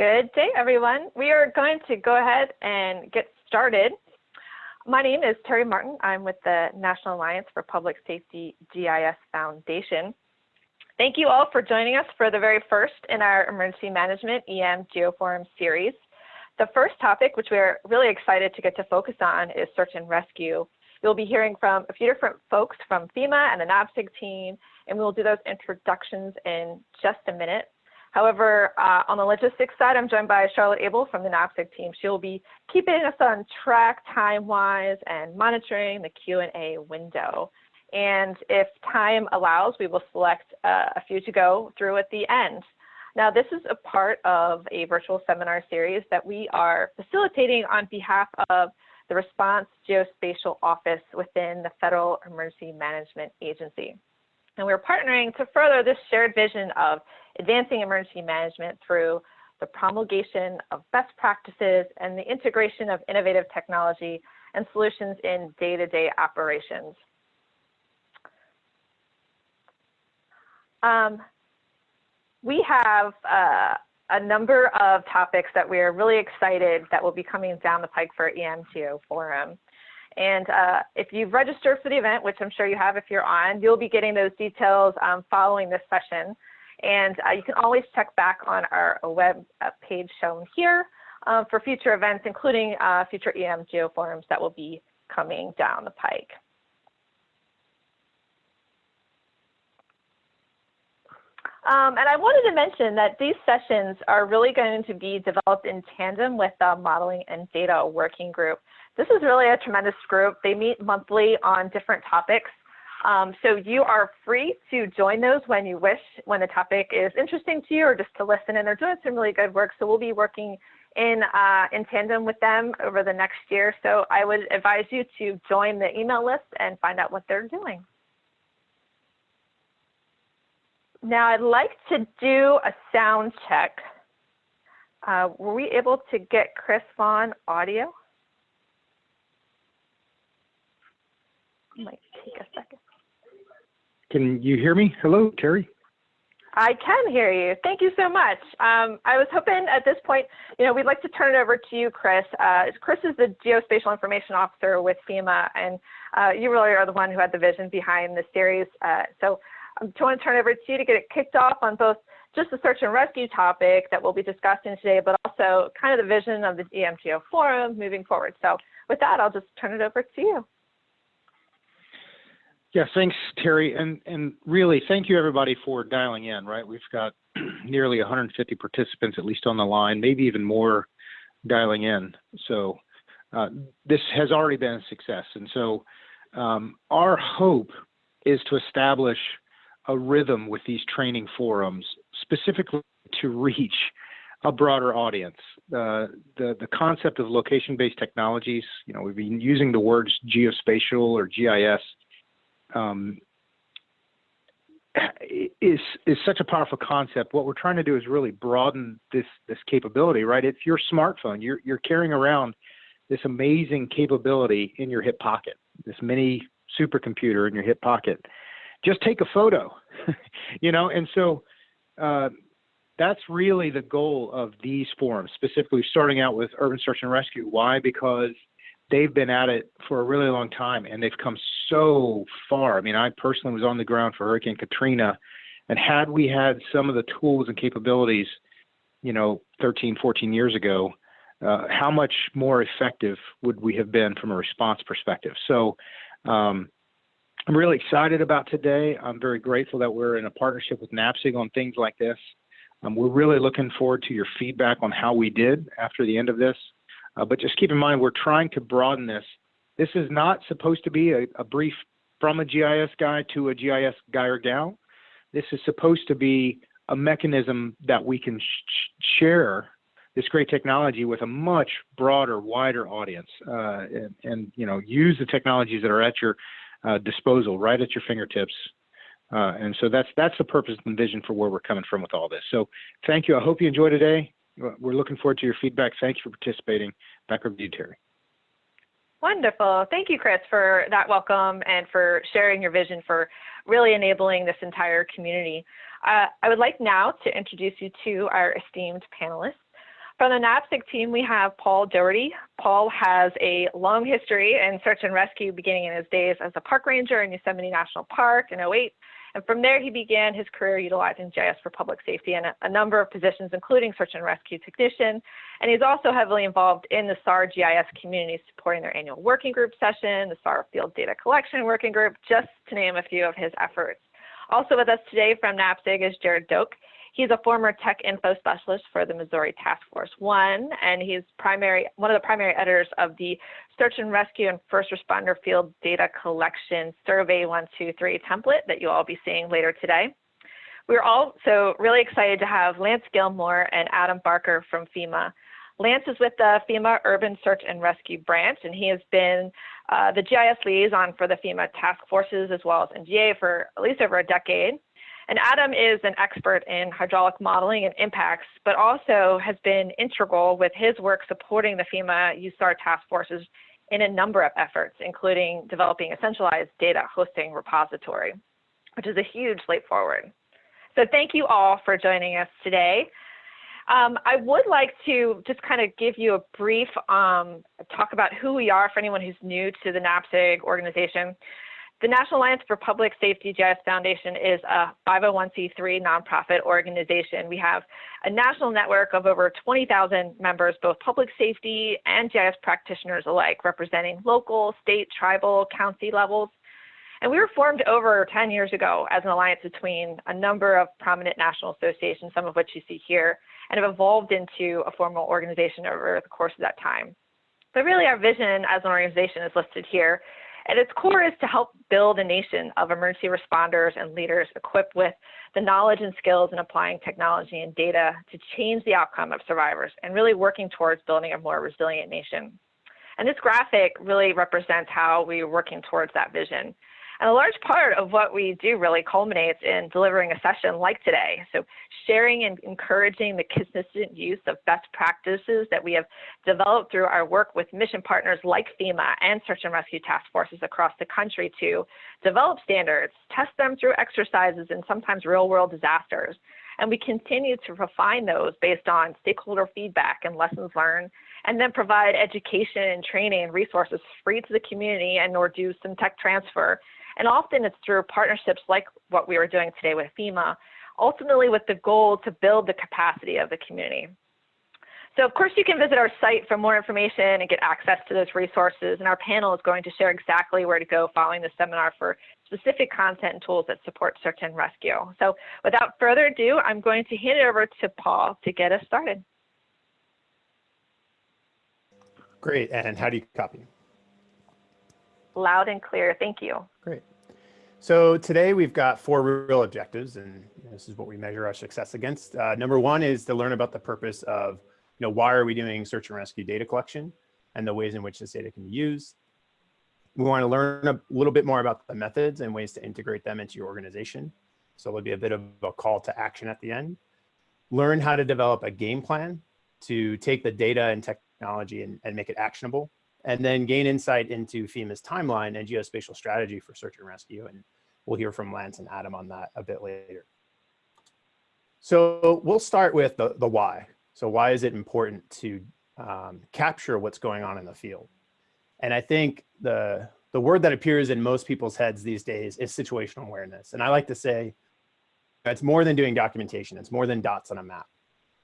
Good day, everyone. We are going to go ahead and get started. My name is Terry Martin. I'm with the National Alliance for Public Safety GIS Foundation. Thank you all for joining us for the very first in our Emergency Management EM GeoForum series. The first topic, which we're really excited to get to focus on, is search and rescue. You'll be hearing from a few different folks from FEMA and the NAPSG team, and we'll do those introductions in just a minute. However, uh, on the logistics side, I'm joined by Charlotte Abel from the NAPSG team. She'll be keeping us on track time-wise and monitoring the Q&A window. And if time allows, we will select uh, a few to go through at the end. Now, this is a part of a virtual seminar series that we are facilitating on behalf of the Response Geospatial Office within the Federal Emergency Management Agency. And we're partnering to further this shared vision of advancing emergency management through the promulgation of best practices and the integration of innovative technology and solutions in day-to-day -day operations. Um, we have uh, a number of topics that we're really excited that will be coming down the pike for EM GeoForum. And uh, if you've registered for the event, which I'm sure you have if you're on, you'll be getting those details um, following this session. And uh, you can always check back on our web uh, page shown here uh, for future events, including uh, future EM geoforums that will be coming down the pike. Um, and I wanted to mention that these sessions are really going to be developed in tandem with the Modeling and Data Working Group. This is really a tremendous group. They meet monthly on different topics. Um, so you are free to join those when you wish, when the topic is interesting to you or just to listen. And they're doing some really good work. So we'll be working in, uh, in tandem with them over the next year. So I would advise you to join the email list and find out what they're doing. Now I'd like to do a sound check. Uh, were we able to get Chris Vaughan audio? Might take a second. Can you hear me? Hello, Terry. I can hear you. Thank you so much. Um, I was hoping at this point, you know, we'd like to turn it over to you, Chris. Uh, Chris is the Geospatial Information Officer with FEMA, and uh, you really are the one who had the vision behind the series. Uh, so I'm going to turn it over to you to get it kicked off on both just the search and rescue topic that we'll be discussing today, but also kind of the vision of the EMGeo forum moving forward. So with that, I'll just turn it over to you. Yeah, thanks, Terry. And, and really, thank you everybody for dialing in, right? We've got nearly 150 participants, at least on the line, maybe even more dialing in. So uh, this has already been a success. And so um, our hope is to establish a rhythm with these training forums, specifically to reach a broader audience. Uh, the, the concept of location-based technologies, you know, we've been using the words geospatial or GIS um, is is such a powerful concept. What we're trying to do is really broaden this this capability, right? It's your smartphone. You're you're carrying around this amazing capability in your hip pocket, this mini supercomputer in your hip pocket. Just take a photo, you know. And so uh, that's really the goal of these forums, specifically starting out with urban search and rescue. Why? Because they've been at it for a really long time and they've come so far. I mean, I personally was on the ground for Hurricane Katrina, and had we had some of the tools and capabilities, you know, 13, 14 years ago, uh, how much more effective would we have been from a response perspective? So, um, I'm really excited about today. I'm very grateful that we're in a partnership with NAPSG on things like this. Um, we're really looking forward to your feedback on how we did after the end of this. Uh, but just keep in mind, we're trying to broaden this. This is not supposed to be a, a brief from a GIS guy to a GIS guy or gal. This is supposed to be a mechanism that we can sh share this great technology with a much broader, wider audience, uh, and, and, you know use the technologies that are at your uh, disposal, right at your fingertips. Uh, and so that's that's the purpose and vision for where we're coming from with all this. So thank you. I hope you enjoy today. We're looking forward to your feedback. Thank you for participating. Back over to you, Terry. Wonderful. Thank you, Chris, for that welcome and for sharing your vision for really enabling this entire community. Uh, I would like now to introduce you to our esteemed panelists. From the NAPSG team, we have Paul Doherty. Paul has a long history in search and rescue beginning in his days as a park ranger in Yosemite National Park in 08. And from there, he began his career utilizing GIS for public safety in a, a number of positions, including search and rescue technician. And he's also heavily involved in the SAR GIS community, supporting their annual working group session, the SAR field data collection working group, just to name a few of his efforts. Also with us today from NAPSG is Jared Doak. He's a former tech info specialist for the Missouri Task Force One, and he's primary one of the primary editors of the Search and Rescue and First Responder Field Data Collection Survey 123 template that you'll all be seeing later today. We're also really excited to have Lance Gilmore and Adam Barker from FEMA. Lance is with the FEMA Urban Search and Rescue Branch, and he has been uh, the GIS liaison for the FEMA task forces as well as NGA for at least over a decade. And Adam is an expert in hydraulic modeling and impacts, but also has been integral with his work supporting the FEMA USAR task forces in a number of efforts, including developing a centralized data hosting repository, which is a huge leap forward. So thank you all for joining us today. Um, I would like to just kind of give you a brief um, talk about who we are for anyone who's new to the NAPSG organization. The National Alliance for Public Safety GIS Foundation is a 501c3 nonprofit organization. We have a national network of over 20,000 members, both public safety and GIS practitioners alike, representing local, state, tribal, county levels. And we were formed over 10 years ago as an alliance between a number of prominent national associations, some of which you see here, and have evolved into a formal organization over the course of that time. But really our vision as an organization is listed here, at its core is to help build a nation of emergency responders and leaders equipped with the knowledge and skills in applying technology and data to change the outcome of survivors and really working towards building a more resilient nation. And this graphic really represents how we're working towards that vision. And a large part of what we do really culminates in delivering a session like today. So sharing and encouraging the consistent use of best practices that we have developed through our work with mission partners like FEMA and search and rescue task forces across the country to develop standards, test them through exercises and sometimes real world disasters. And we continue to refine those based on stakeholder feedback and lessons learned and then provide education and training and resources free to the community and or do some tech transfer and often it's through partnerships like what we were doing today with FEMA, ultimately with the goal to build the capacity of the community. So of course you can visit our site for more information and get access to those resources. And our panel is going to share exactly where to go following the seminar for specific content and tools that support search and rescue. So without further ado, I'm going to hand it over to Paul to get us started. Great, and how do you copy? Loud and clear, thank you. Great. So today we've got four real objectives, and this is what we measure our success against. Uh, number one is to learn about the purpose of, you know, why are we doing search and rescue data collection and the ways in which this data can be used. We want to learn a little bit more about the methods and ways to integrate them into your organization. So there'll be a bit of a call to action at the end. Learn how to develop a game plan to take the data and technology and, and make it actionable and then gain insight into FEMA's timeline and geospatial strategy for search and rescue. And we'll hear from Lance and Adam on that a bit later. So we'll start with the, the why. So why is it important to um, capture what's going on in the field? And I think the, the word that appears in most people's heads these days is situational awareness. And I like to say it's more than doing documentation. It's more than dots on a map.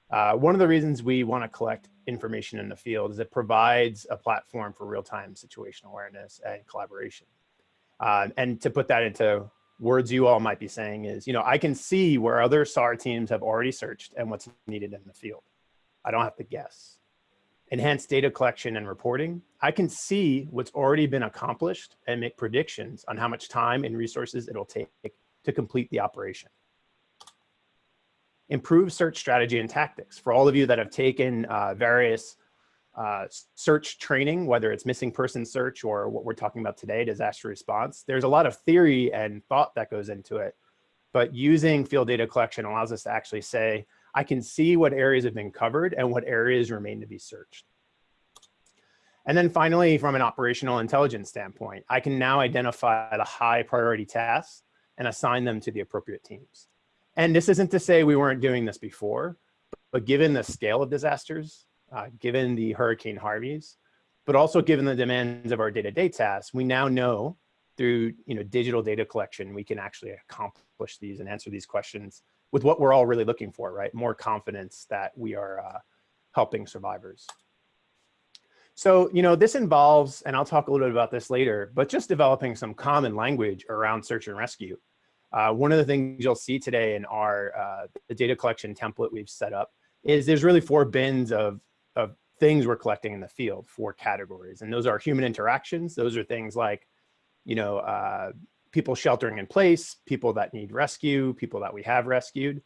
Uh, one of the reasons we want to collect information in the field is it provides a platform for real-time situational awareness and collaboration. Uh, and to put that into words you all might be saying is, you know, I can see where other SAR teams have already searched and what's needed in the field. I don't have to guess. Enhanced data collection and reporting. I can see what's already been accomplished and make predictions on how much time and resources it'll take to complete the operation improve search strategy and tactics. For all of you that have taken uh, various uh, search training, whether it's missing person search or what we're talking about today, disaster response, there's a lot of theory and thought that goes into it. But using field data collection allows us to actually say, I can see what areas have been covered and what areas remain to be searched. And then finally, from an operational intelligence standpoint, I can now identify the high priority tasks and assign them to the appropriate teams. And this isn't to say we weren't doing this before, but given the scale of disasters, uh, given the Hurricane Harveys, but also given the demands of our day-to-day tasks, we now know through you know digital data collection, we can actually accomplish these and answer these questions with what we're all really looking for, right? More confidence that we are uh, helping survivors. So, you know, this involves, and I'll talk a little bit about this later, but just developing some common language around search and rescue. Uh, one of the things you'll see today in our uh, the data collection template we've set up is there's really four bins of, of things we're collecting in the field, four categories. And those are human interactions. Those are things like, you know, uh, people sheltering in place, people that need rescue, people that we have rescued,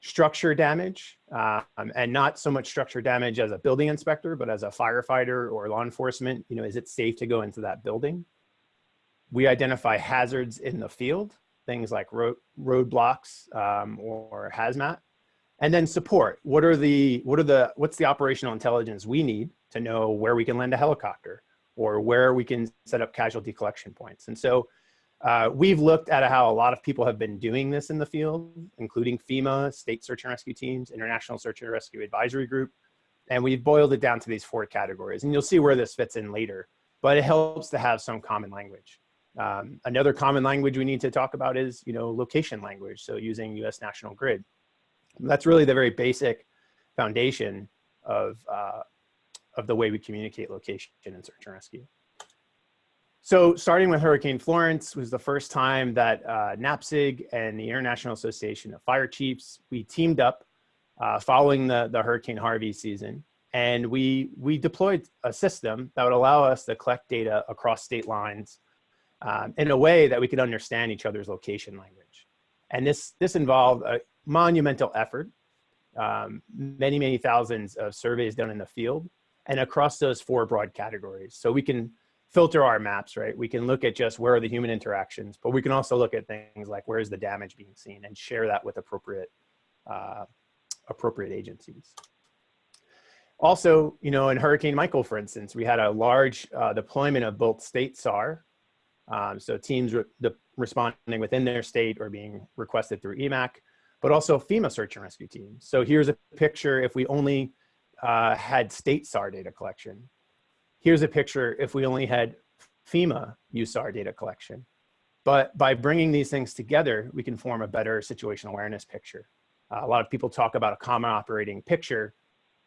structure damage, um, and not so much structure damage as a building inspector, but as a firefighter or law enforcement, you know, is it safe to go into that building? We identify hazards in the field things like road roadblocks um, or hazmat. And then support. What are the what are the what's the operational intelligence we need to know where we can land a helicopter or where we can set up casualty collection points. And so uh, we've looked at how a lot of people have been doing this in the field, including FEMA, state search and rescue teams, International Search and Rescue Advisory Group, and we've boiled it down to these four categories. And you'll see where this fits in later, but it helps to have some common language. Um, another common language we need to talk about is, you know, location language. So using US National Grid. That's really the very basic foundation of, uh, of the way we communicate location and search and rescue. So starting with Hurricane Florence was the first time that uh, NAPSG and the International Association of Fire Chiefs, we teamed up uh, following the, the Hurricane Harvey season. And we, we deployed a system that would allow us to collect data across state lines um, in a way that we could understand each other's location language. And this, this involved a monumental effort, um, many, many thousands of surveys done in the field and across those four broad categories. So we can filter our maps, right? We can look at just where are the human interactions, but we can also look at things like where is the damage being seen and share that with appropriate, uh, appropriate agencies. Also, you know, in Hurricane Michael, for instance, we had a large uh, deployment of both state SAR um, so teams re responding within their state or being requested through EMAC, but also FEMA search and rescue teams. So here's a picture if we only uh, had state SAR data collection. Here's a picture if we only had FEMA USAR data collection. But by bringing these things together, we can form a better situational awareness picture. Uh, a lot of people talk about a common operating picture,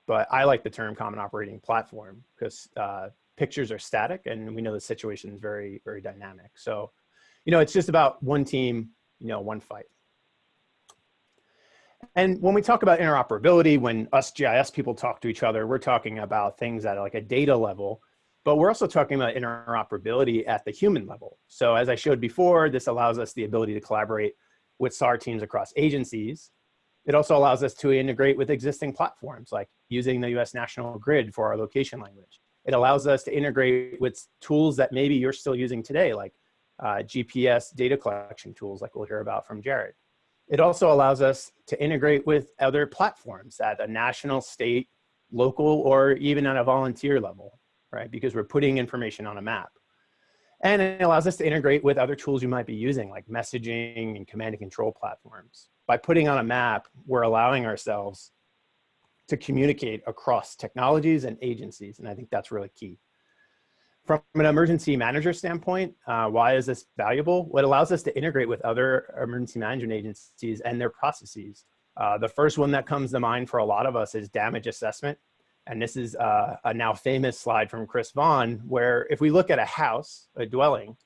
but I like the term common operating platform because uh, pictures are static and we know the situation is very, very dynamic. So, you know, it's just about one team, you know, one fight. And when we talk about interoperability, when us GIS people talk to each other, we're talking about things at like a data level, but we're also talking about interoperability at the human level. So as I showed before, this allows us the ability to collaborate with SAR teams across agencies. It also allows us to integrate with existing platforms like using the US National Grid for our location language. It allows us to integrate with tools that maybe you're still using today, like uh, GPS data collection tools like we'll hear about from Jared. It also allows us to integrate with other platforms at a national, state, local, or even at a volunteer level, right? Because we're putting information on a map. And it allows us to integrate with other tools you might be using like messaging and command and control platforms. By putting on a map, we're allowing ourselves to communicate across technologies and agencies. And I think that's really key. From an emergency manager standpoint, uh, why is this valuable? What allows us to integrate with other emergency management agencies and their processes. Uh, the first one that comes to mind for a lot of us is damage assessment. And this is uh, a now famous slide from Chris Vaughan, where if we look at a house, a dwelling,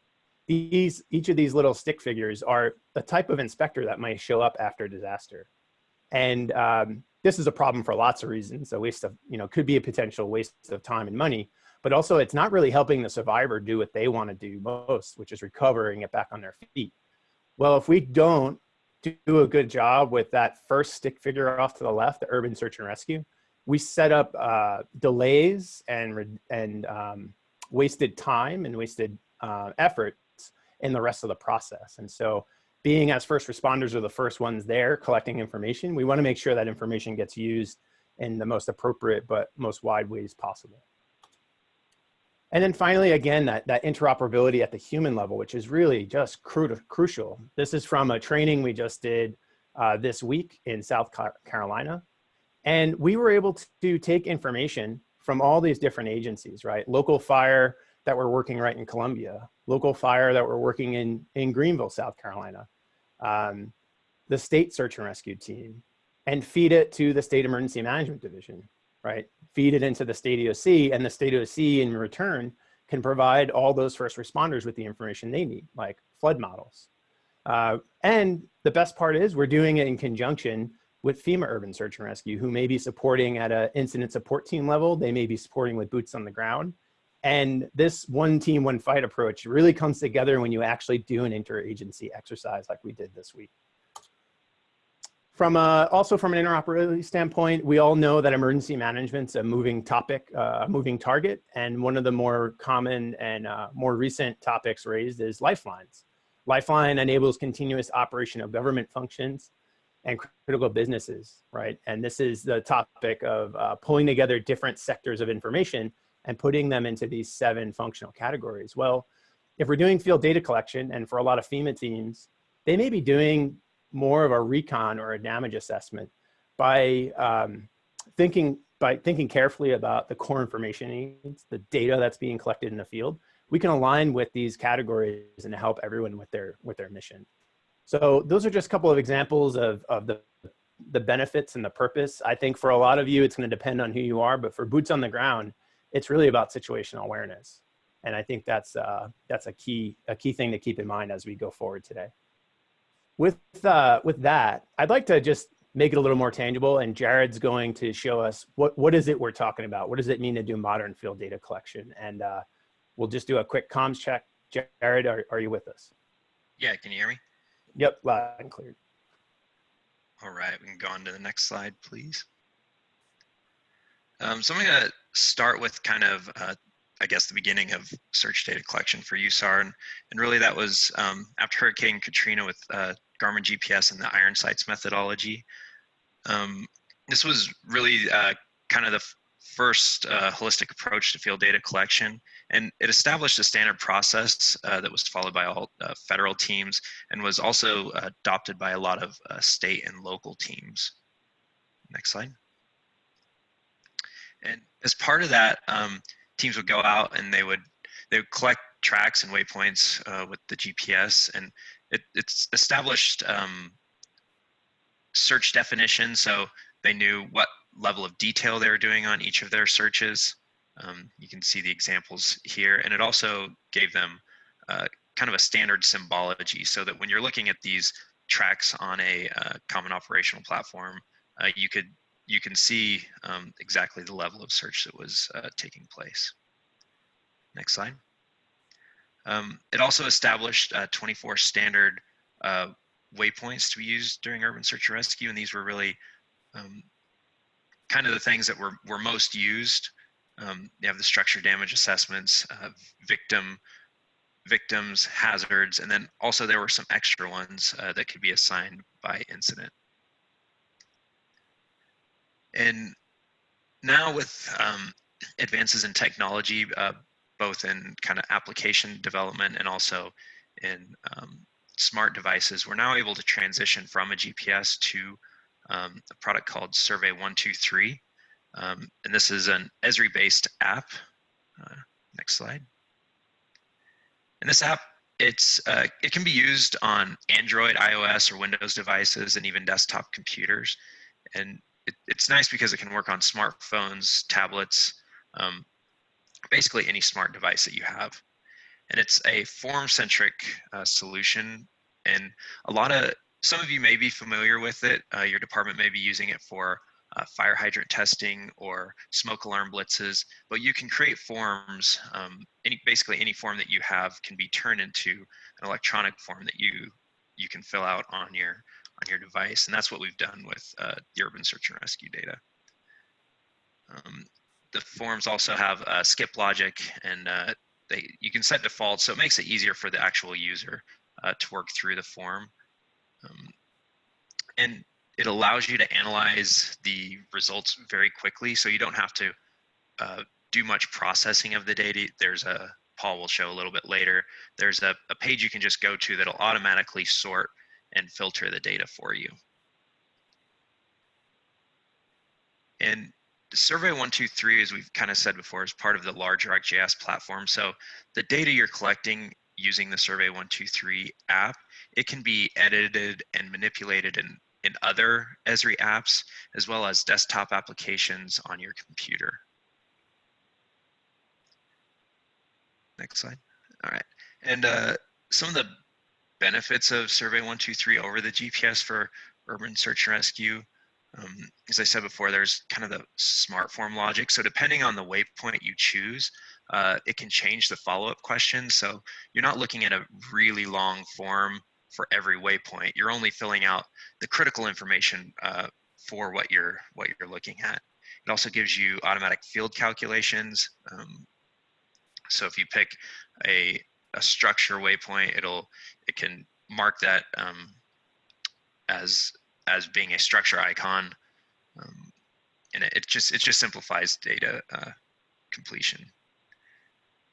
these, each of these little stick figures are the type of inspector that might show up after disaster. And um, this is a problem for lots of reasons. A waste of, you know, could be a potential waste of time and money, but also it's not really helping the survivor do what they want to do most, which is recovering it back on their feet. Well, if we don't do a good job with that first stick figure off to the left, the urban search and rescue, we set up uh, delays and, and um, wasted time and wasted uh, efforts in the rest of the process. And so being as first responders are the first ones there collecting information, we wanna make sure that information gets used in the most appropriate but most wide ways possible. And then finally, again, that, that interoperability at the human level, which is really just cru crucial. This is from a training we just did uh, this week in South Carolina. And we were able to take information from all these different agencies, right? Local fire that were working right in Columbia, local fire that were working in, in Greenville, South Carolina, um, the state search and rescue team, and feed it to the state emergency management division, right? Feed it into the state EOC and the state EOC in return can provide all those first responders with the information they need, like flood models. Uh, and the best part is we're doing it in conjunction with FEMA Urban Search and Rescue, who may be supporting at an incident support team level. They may be supporting with boots on the ground. And this one team, one fight approach really comes together when you actually do an interagency exercise like we did this week. From a, also from an interoperability standpoint, we all know that emergency management's a moving topic, uh, a moving target. And one of the more common and uh, more recent topics raised is lifelines. Lifeline enables continuous operation of government functions and critical businesses, right? And this is the topic of uh, pulling together different sectors of information and putting them into these seven functional categories. Well, if we're doing field data collection, and for a lot of FEMA teams, they may be doing more of a recon or a damage assessment by um, thinking by thinking carefully about the core information needs, the data that's being collected in the field, we can align with these categories and help everyone with their with their mission. So those are just a couple of examples of, of the, the benefits and the purpose. I think for a lot of you, it's gonna depend on who you are, but for boots on the ground, it's really about situational awareness. And I think that's, uh, that's a, key, a key thing to keep in mind as we go forward today. With, uh, with that, I'd like to just make it a little more tangible and Jared's going to show us what, what is it we're talking about? What does it mean to do modern field data collection? And uh, we'll just do a quick comms check. Jared, are, are you with us? Yeah, can you hear me? Yep, loud and clear. All right, we can go on to the next slide, please. Um, so I'm going to start with kind of, uh, I guess, the beginning of search data collection for USAR. And, and really that was um, after Hurricane Katrina with uh, Garmin GPS and the Iron Sights methodology. Um, this was really uh, kind of the first uh, holistic approach to field data collection. And it established a standard process uh, that was followed by all uh, federal teams and was also adopted by a lot of state and local teams. Next slide. And as part of that, um, teams would go out and they would they would collect tracks and waypoints uh, with the GPS, and it, it's established um, search definition, so they knew what level of detail they were doing on each of their searches. Um, you can see the examples here, and it also gave them uh, kind of a standard symbology so that when you're looking at these tracks on a uh, common operational platform, uh, you could you can see um, exactly the level of search that was uh, taking place. Next slide. Um, it also established uh, 24 standard uh, waypoints to be used during urban search and rescue, and these were really um, kind of the things that were, were most used. Um, you have the structure damage assessments, uh, victim, victims, hazards, and then also there were some extra ones uh, that could be assigned by incident. And now with um, advances in technology, uh, both in kind of application development and also in um, smart devices, we're now able to transition from a GPS to um, a product called Survey 123. Um, and this is an Esri-based app. Uh, next slide. And this app, it's uh, it can be used on Android, iOS, or Windows devices, and even desktop computers. And it, it's nice because it can work on smartphones, tablets, um, basically any smart device that you have. And it's a form-centric uh, solution. And a lot of some of you may be familiar with it. Uh, your department may be using it for uh, fire hydrant testing or smoke alarm blitzes, but you can create forms, um, any, basically any form that you have can be turned into an electronic form that you you can fill out on your on your device, and that's what we've done with uh, the urban search and rescue data. Um, the forms also have uh, skip logic, and uh, they you can set defaults, so it makes it easier for the actual user uh, to work through the form. Um, and it allows you to analyze the results very quickly so you don't have to uh, do much processing of the data. There's a, Paul will show a little bit later, there's a, a page you can just go to that'll automatically sort and filter the data for you. And Survey 123, as we've kind of said before, is part of the larger ArcGIS platform. So the data you're collecting using the Survey 123 app, it can be edited and manipulated in, in other Esri apps, as well as desktop applications on your computer. Next slide. All right. And uh, some of the benefits of Survey 123 over the GPS for urban search and rescue um, as I said before, there's kind of the smart form logic. So depending on the waypoint you choose, uh, it can change the follow-up question. So you're not looking at a really long form for every waypoint. You're only filling out the critical information uh, for what you're what you're looking at. It also gives you automatic field calculations. Um, so if you pick a a structure waypoint, it'll it can mark that um, as as being a structure icon. Um, and it, it, just it just simplifies data uh, completion.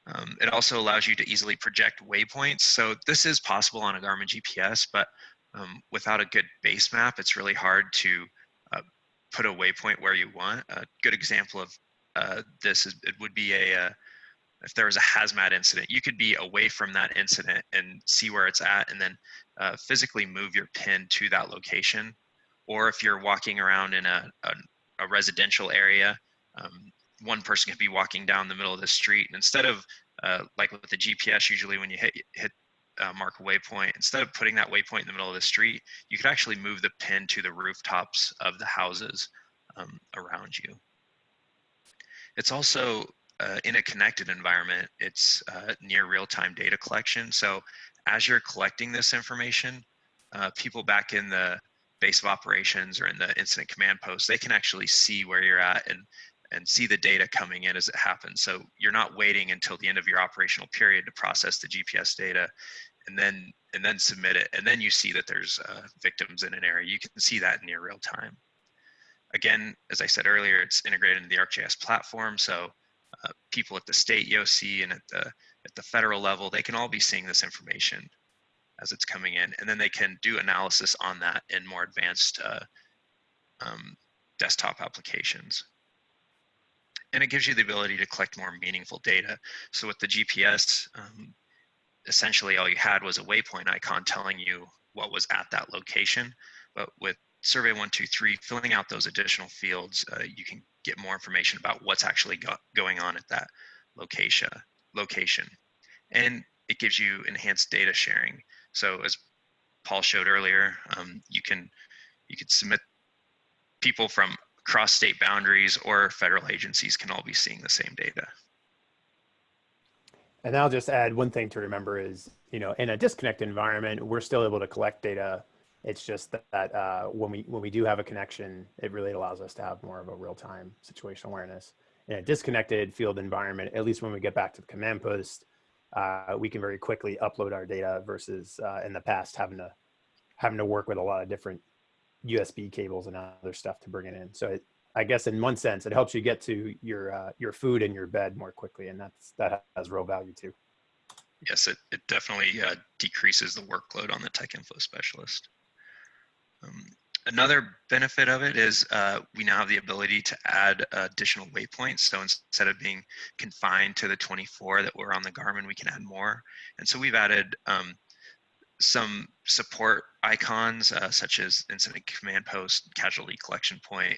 Um, it also allows you to easily project waypoints. So this is possible on a Garmin GPS, but um, without a good base map, it's really hard to uh, put a waypoint where you want. A good example of uh, this is it would be a, uh, if there was a hazmat incident, you could be away from that incident and see where it's at and then uh, physically move your pin to that location or if you're walking around in a, a, a residential area, um, one person could be walking down the middle of the street. And instead of, uh, like with the GPS, usually when you hit, hit uh, mark a waypoint, instead of putting that waypoint in the middle of the street, you could actually move the pin to the rooftops of the houses um, around you. It's also uh, in a connected environment, it's uh, near real-time data collection. So as you're collecting this information, uh, people back in the base of operations or in the incident command post, they can actually see where you're at and and see the data coming in as it happens. So you're not waiting until the end of your operational period to process the GPS data and then and then submit it. And then you see that there's uh, victims in an area. You can see that near real time. Again, as I said earlier, it's integrated into the ArcGIS platform. So uh, people at the state EOC and at the at the federal level, they can all be seeing this information as it's coming in, and then they can do analysis on that in more advanced uh, um, desktop applications. And it gives you the ability to collect more meaningful data. So with the GPS, um, essentially all you had was a waypoint icon telling you what was at that location. But with Survey 123, filling out those additional fields, uh, you can get more information about what's actually go going on at that location. location. And it gives you enhanced data sharing. So as Paul showed earlier, um, you can you could submit people from cross state boundaries or federal agencies can all be seeing the same data. And I'll just add one thing to remember is, you know, in a disconnected environment, we're still able to collect data. It's just that uh, when we when we do have a connection, it really allows us to have more of a real-time situational awareness. In a disconnected field environment, at least when we get back to the command post, uh, we can very quickly upload our data versus uh, in the past having to having to work with a lot of different USB cables and other stuff to bring it in. So it, I guess in one sense, it helps you get to your uh, your food and your bed more quickly, and that's that has real value too. Yes, it, it definitely uh, decreases the workload on the tech info specialist. Um, Another benefit of it is uh, we now have the ability to add additional waypoints. So instead of being confined to the 24 that were on the Garmin, we can add more. And so we've added um, some support icons uh, such as incident command post, casualty collection point,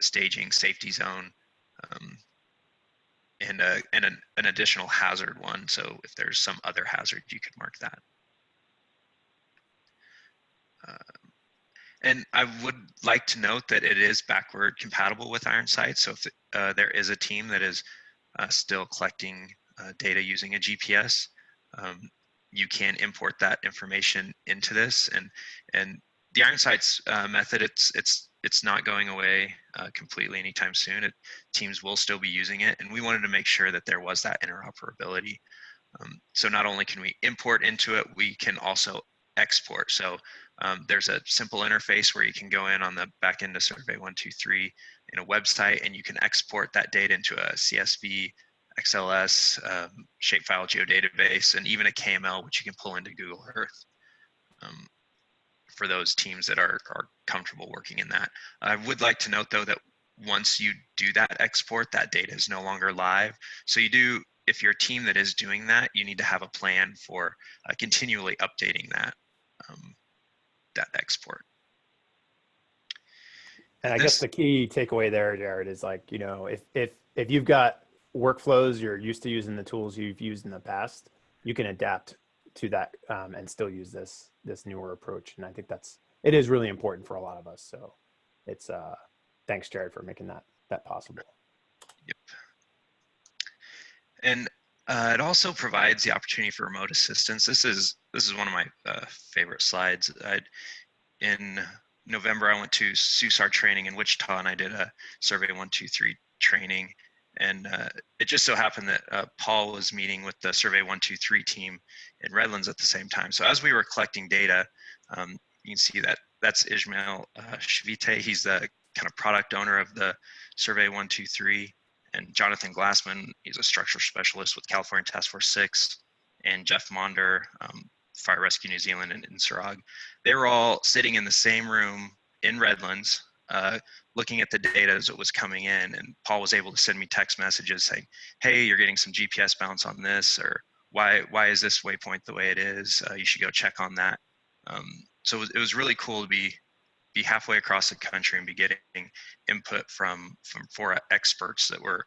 staging, safety zone, um, and, uh, and an, an additional hazard one. So if there's some other hazard, you could mark that. Uh, and I would like to note that it is backward compatible with IronSight. So if uh, there is a team that is uh, still collecting uh, data using a GPS, um, you can import that information into this. And and the IronSights uh, method, it's it's it's not going away uh, completely anytime soon. It, teams will still be using it, and we wanted to make sure that there was that interoperability. Um, so not only can we import into it, we can also export. So um, there's a simple interface where you can go in on the back end of Survey 123 in a website and you can export that data into a CSV, XLS, um, shapefile geodatabase, and even a KML, which you can pull into Google Earth um, for those teams that are, are comfortable working in that. I would like to note though that once you do that export, that data is no longer live. So you do, if you're a team that is doing that, you need to have a plan for uh, continually updating that um, that export. And I This- guess the key takeaway there, Jared, is like, you know, if if if you've got workflows you're used to using the tools you've used in the past, you can adapt to that um, and still use this this newer approach. And I think that's it is really important for a lot of us. So it's uh thanks, Jared, for making that that possible. Yep. And uh, it also provides the opportunity for remote assistance. This is this is one of my uh, favorite slides. i in November, I went to SUSAR training in Wichita, and I did a Survey One Two Three training. And uh, it just so happened that uh, Paul was meeting with the Survey One Two Three team in Redlands at the same time. So as we were collecting data, um, you can see that that's Ismael uh, Chivite. He's the kind of product owner of the Survey One Two Three and Jonathan Glassman, he's a structural specialist with California Task Force 6, and Jeff Monder, um, Fire Rescue New Zealand INSARAG. They were all sitting in the same room in Redlands, uh, looking at the data as it was coming in, and Paul was able to send me text messages saying, hey, you're getting some GPS bounce on this, or why, why is this waypoint the way it is? Uh, you should go check on that. Um, so it was really cool to be be halfway across the country and be getting input from from four experts that were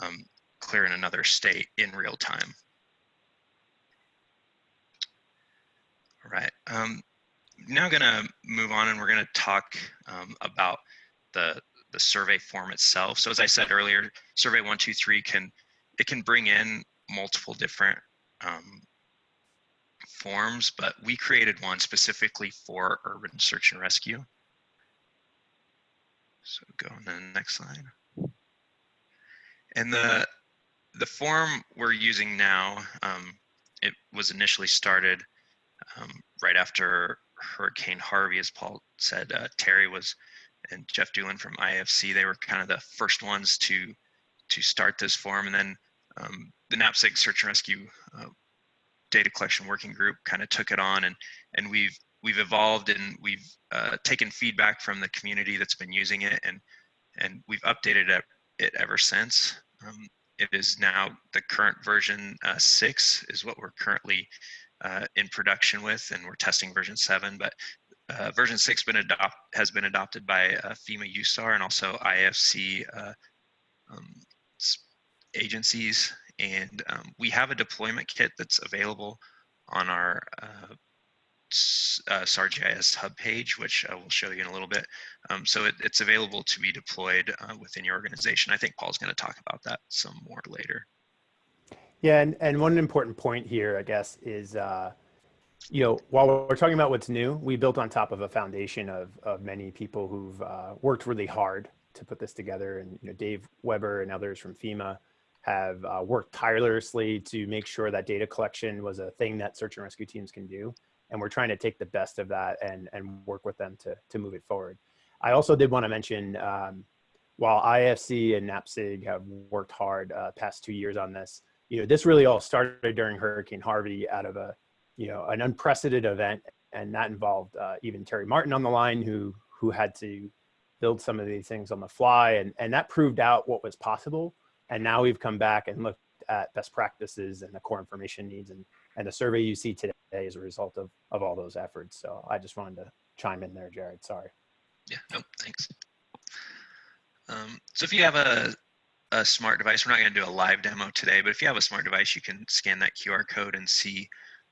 um, clear in another state in real time. All right, um, now gonna move on and we're gonna talk um, about the the survey form itself. So as I said earlier, Survey 123 can it can bring in multiple different um, forms, but we created one specifically for urban search and rescue. So go on to the next slide. And the the form we're using now, um, it was initially started um, right after Hurricane Harvey, as Paul said. Uh, Terry was and Jeff Doolin from IFC. They were kind of the first ones to to start this form, and then um, the NAPSG Search and Rescue uh, Data Collection Working Group kind of took it on, and and we've we've evolved and we've uh, taken feedback from the community that's been using it and and we've updated it, it ever since. Um, it is now the current version uh, six is what we're currently uh, in production with and we're testing version seven, but uh, version six been adopt has been adopted by uh, FEMA USAR and also IFC uh, um, agencies. And um, we have a deployment kit that's available on our uh, SARGIS hub page, which I will show you in a little bit. Um, so it, it's available to be deployed uh, within your organization. I think Paul's going to talk about that some more later. Yeah, and, and one important point here, I guess, is, uh, you know, while we're talking about what's new, we built on top of a foundation of, of many people who've uh, worked really hard to put this together. And, you know, Dave Weber and others from FEMA have uh, worked tirelessly to make sure that data collection was a thing that search and rescue teams can do and we're trying to take the best of that and and work with them to to move it forward. I also did want to mention um, while IFC and NAPSG have worked hard uh, past two years on this, you know, this really all started during Hurricane Harvey out of a, you know, an unprecedented event, and that involved uh, even Terry Martin on the line who who had to build some of these things on the fly, and and that proved out what was possible. And now we've come back and looked at best practices and the core information needs and and the survey you see today is a result of, of all those efforts. So I just wanted to chime in there, Jared. Sorry. Yeah, no, thanks. Um, so if you have a, a smart device, we're not going to do a live demo today, but if you have a smart device, you can scan that QR code and see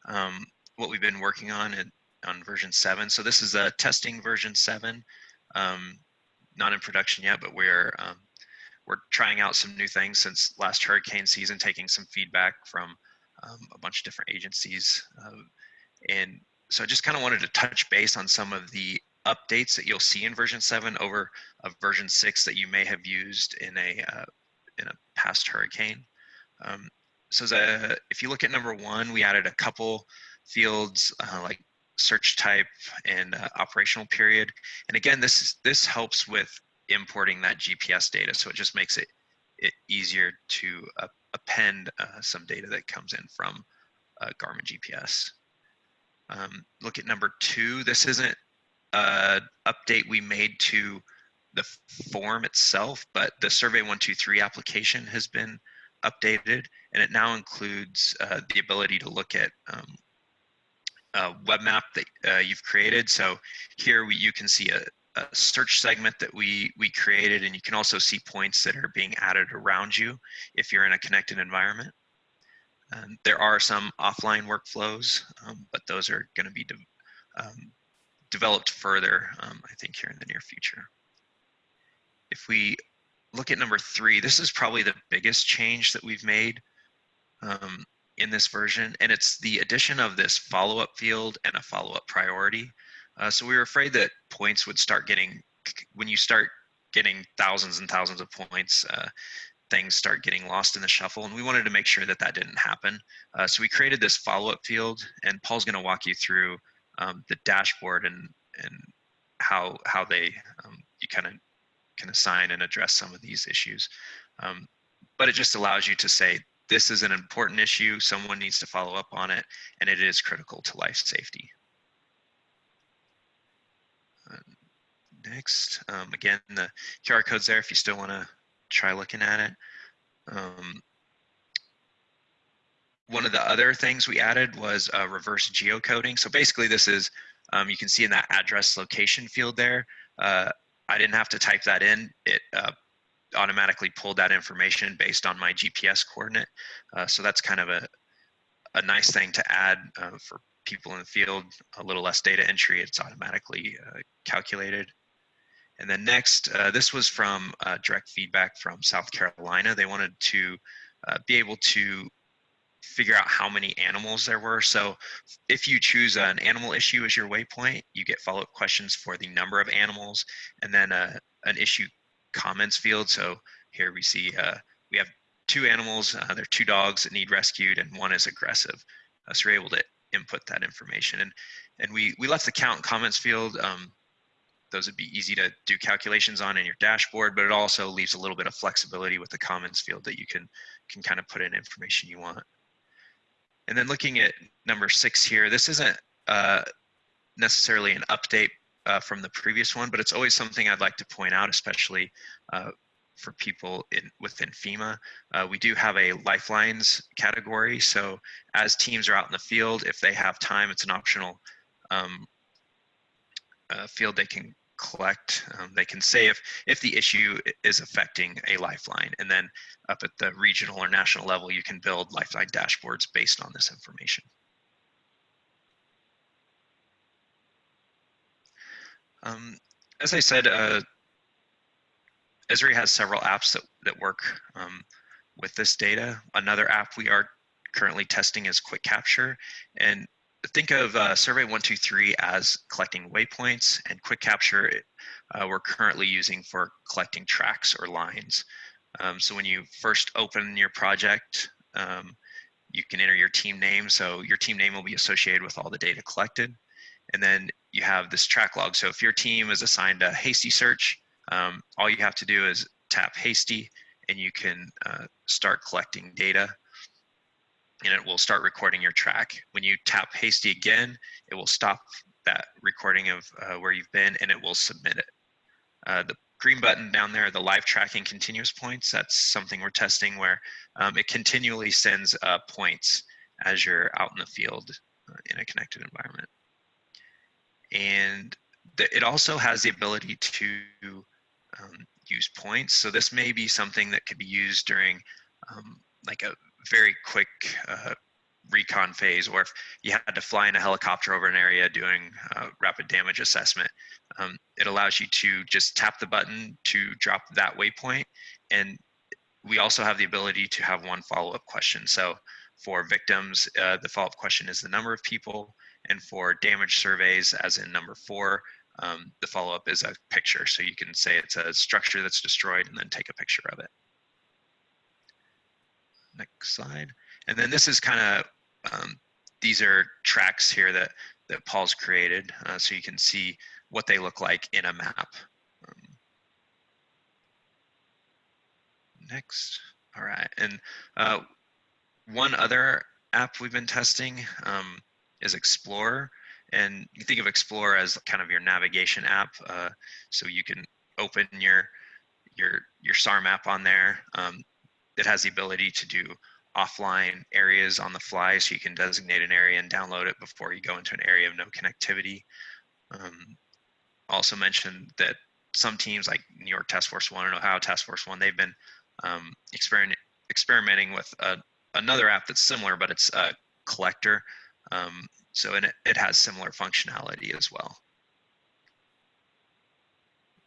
um, what we've been working on in, on version 7. So this is a testing version 7, um, not in production yet, but we're um, we're trying out some new things since last hurricane season, taking some feedback from um, a bunch of different agencies. Uh, and so I just kind of wanted to touch base on some of the updates that you'll see in version 7 over a version 6 that you may have used in a uh, in a past hurricane. Um, so a, if you look at number one, we added a couple fields uh, like search type and uh, operational period. And again, this this helps with importing that GPS data. So it just makes it, it easier to uh, append uh, some data that comes in from uh, Garmin GPS. Um, look at number two. This isn't an update we made to the form itself, but the Survey 123 application has been updated and it now includes uh, the ability to look at um, a web map that uh, you've created. So here we, you can see a, a search segment that we, we created and you can also see points that are being added around you if you're in a connected environment. Um, there are some offline workflows, um, but those are going to be de um, developed further, um, I think, here in the near future. If we look at number three, this is probably the biggest change that we've made um, in this version, and it's the addition of this follow-up field and a follow-up priority. Uh, so we were afraid that points would start getting, when you start getting thousands and thousands of points, uh, things start getting lost in the shuffle. And we wanted to make sure that that didn't happen. Uh, so we created this follow-up field and Paul's gonna walk you through um, the dashboard and, and how, how they, um, you kind of can assign and address some of these issues. Um, but it just allows you to say, this is an important issue, someone needs to follow up on it, and it is critical to life safety. Next, um, again, the QR code's there if you still wanna try looking at it. Um, one of the other things we added was uh, reverse geocoding. So basically this is, um, you can see in that address location field there, uh, I didn't have to type that in. It uh, automatically pulled that information based on my GPS coordinate. Uh, so that's kind of a, a nice thing to add uh, for people in the field, a little less data entry, it's automatically calculated. And then next, uh, this was from uh, direct feedback from South Carolina. They wanted to uh, be able to figure out how many animals there were. So if you choose an animal issue as your waypoint, you get follow-up questions for the number of animals and then uh, an issue comments field. So here we see uh, we have two animals, uh, they're two dogs that need rescued and one is aggressive. so we're able to input that information. And, and we, we left the count comments field um, those would be easy to do calculations on in your dashboard, but it also leaves a little bit of flexibility with the comments field that you can, can kind of put in information you want. And then looking at number six here, this isn't uh, necessarily an update uh, from the previous one, but it's always something I'd like to point out, especially uh, for people in within FEMA. Uh, we do have a lifelines category. So as teams are out in the field, if they have time, it's an optional um, uh, field they can collect. Um, they can say if, if the issue is affecting a lifeline. And then up at the regional or national level, you can build lifeline dashboards based on this information. Um, as I said, uh, Esri has several apps that, that work um, with this data. Another app we are currently testing is Quick Capture. And think of uh, Survey 123 as collecting waypoints and Quick Capture uh, we're currently using for collecting tracks or lines. Um, so when you first open your project, um, you can enter your team name. So your team name will be associated with all the data collected. And then you have this track log. So if your team is assigned a hasty search, um, all you have to do is tap hasty and you can uh, start collecting data and it will start recording your track. When you tap hasty again, it will stop that recording of uh, where you've been and it will submit it. Uh, the green button down there, the live tracking continuous points, that's something we're testing where um, it continually sends uh, points as you're out in the field uh, in a connected environment. And the, it also has the ability to um, use points. So this may be something that could be used during um, like a very quick uh, recon phase, or if you had to fly in a helicopter over an area doing uh, rapid damage assessment, um, it allows you to just tap the button to drop that waypoint. And we also have the ability to have one follow-up question. So for victims, uh, the follow-up question is the number of people, and for damage surveys, as in number four, um, the follow-up is a picture. So you can say it's a structure that's destroyed and then take a picture of it. Next slide. And then this is kind of, um, these are tracks here that, that Paul's created. Uh, so you can see what they look like in a map. Um, next. All right. And uh, one other app we've been testing um, is Explorer. And you think of Explorer as kind of your navigation app. Uh, so you can open your your your SAR map on there. Um, it has the ability to do offline areas on the fly, so you can designate an area and download it before you go into an area of no connectivity. Um, also mentioned that some teams like New York Task Force One and Ohio Task Force One, they've been um, experiment, experimenting with a, another app that's similar, but it's a collector. Um, so and it, it has similar functionality as well.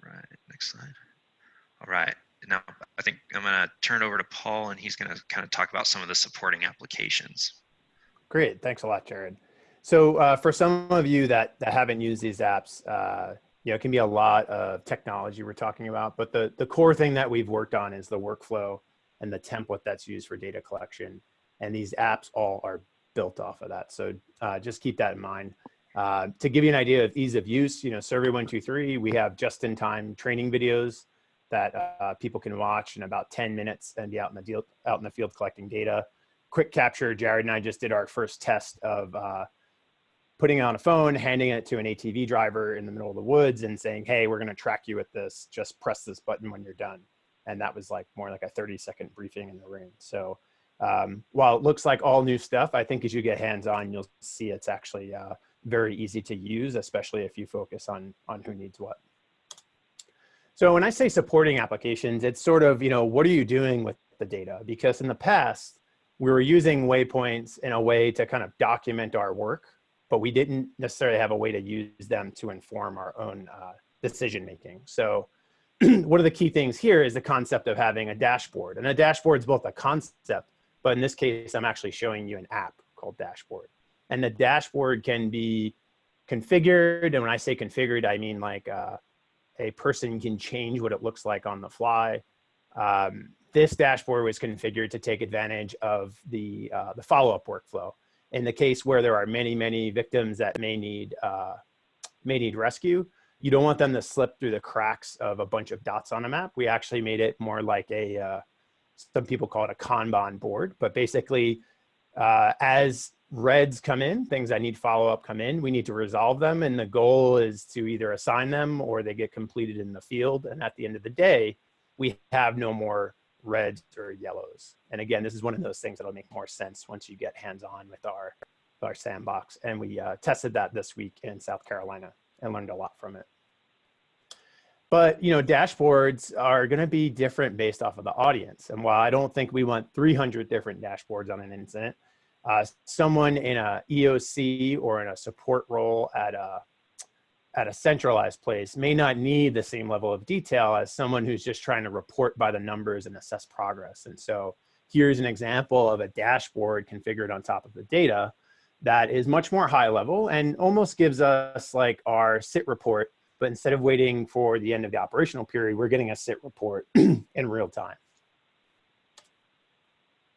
Right, next slide. All right, now I think I'm gonna turn it over to Paul and he's gonna kind of talk about some of the supporting applications. Great, thanks a lot, Jared. So uh, for some of you that, that haven't used these apps, uh, you know, it can be a lot of technology we're talking about, but the, the core thing that we've worked on is the workflow and the template that's used for data collection. And these apps all are built off of that. So uh, just keep that in mind. Uh, to give you an idea of ease of use, you know, Survey 123, we have just-in-time training videos that uh, people can watch in about 10 minutes and be out in the deal, out in the field collecting data. Quick capture, Jared and I just did our first test of uh, putting it on a phone, handing it to an ATV driver in the middle of the woods and saying, hey, we're gonna track you with this, just press this button when you're done. And that was like more like a 30 second briefing in the ring. So um, while it looks like all new stuff, I think as you get hands-on, you'll see it's actually uh, very easy to use, especially if you focus on, on who needs what. So when I say supporting applications, it's sort of, you know, what are you doing with the data? Because in the past, we were using waypoints in a way to kind of document our work but we didn't necessarily have a way to use them to inform our own uh, decision making. So one of the key things here is the concept of having a dashboard. And a dashboard is both a concept, but in this case, I'm actually showing you an app called Dashboard. And the dashboard can be configured. And when I say configured, I mean like uh, a person can change what it looks like on the fly. Um, this dashboard was configured to take advantage of the, uh, the follow-up workflow in the case where there are many, many victims that may need, uh, may need rescue, you don't want them to slip through the cracks of a bunch of dots on a map. We actually made it more like a, uh, some people call it a Kanban board, but basically uh, as reds come in, things that need follow-up come in, we need to resolve them. And the goal is to either assign them or they get completed in the field. And at the end of the day, we have no more reds or yellows. And again, this is one of those things that'll make more sense once you get hands-on with our, our sandbox. And we uh, tested that this week in South Carolina and learned a lot from it. But you know, dashboards are going to be different based off of the audience. And while I don't think we want 300 different dashboards on an incident, uh, someone in a EOC or in a support role at a at a centralized place may not need the same level of detail as someone who's just trying to report by the numbers and assess progress. And so here's an example of a dashboard configured on top of the data that is much more high level and almost gives us like our sit report, but instead of waiting for the end of the operational period, we're getting a sit report in real time.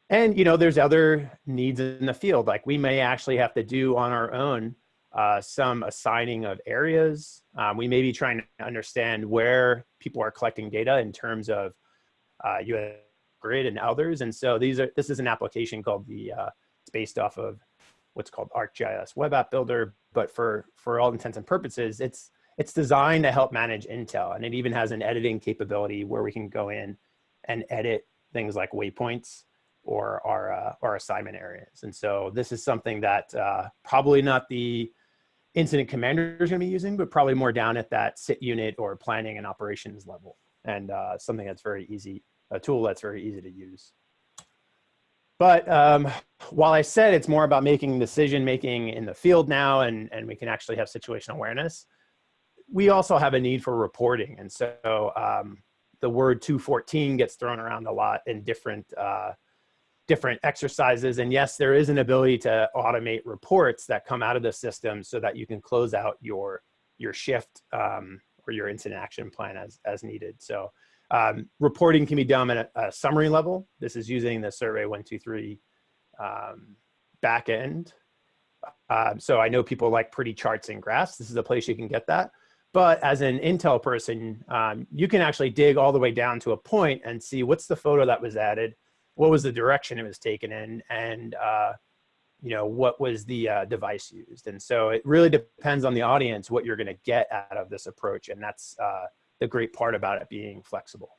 And you know, there's other needs in the field, like we may actually have to do on our own uh, some assigning of areas. Um, we may be trying to understand where people are collecting data in terms of uh, US Grid and others. And so these are this is an application called the, uh, it's based off of what's called ArcGIS Web App Builder. But for, for all intents and purposes, it's, it's designed to help manage Intel. And it even has an editing capability where we can go in and edit things like waypoints or our, uh, our assignment areas. And so this is something that uh, probably not the incident commander is to be using, but probably more down at that sit unit or planning and operations level. And uh, something that's very easy, a tool that's very easy to use. But um, while I said it's more about making decision making in the field now, and, and we can actually have situational awareness, we also have a need for reporting. And so um, the word 214 gets thrown around a lot in different uh, different exercises. And yes, there is an ability to automate reports that come out of the system so that you can close out your, your shift um, or your incident action plan as, as needed. So um, reporting can be done at a, a, summary level. This is using the Survey 123 um, backend. Um, so I know people like pretty charts and graphs. This is a place you can get that. But as an Intel person, um, you can actually dig all the way down to a point and see what's the photo that was added, what was the direction it was taken in and uh, you know what was the uh, device used and so it really depends on the audience what you're going to get out of this approach and that's uh, the great part about it being flexible.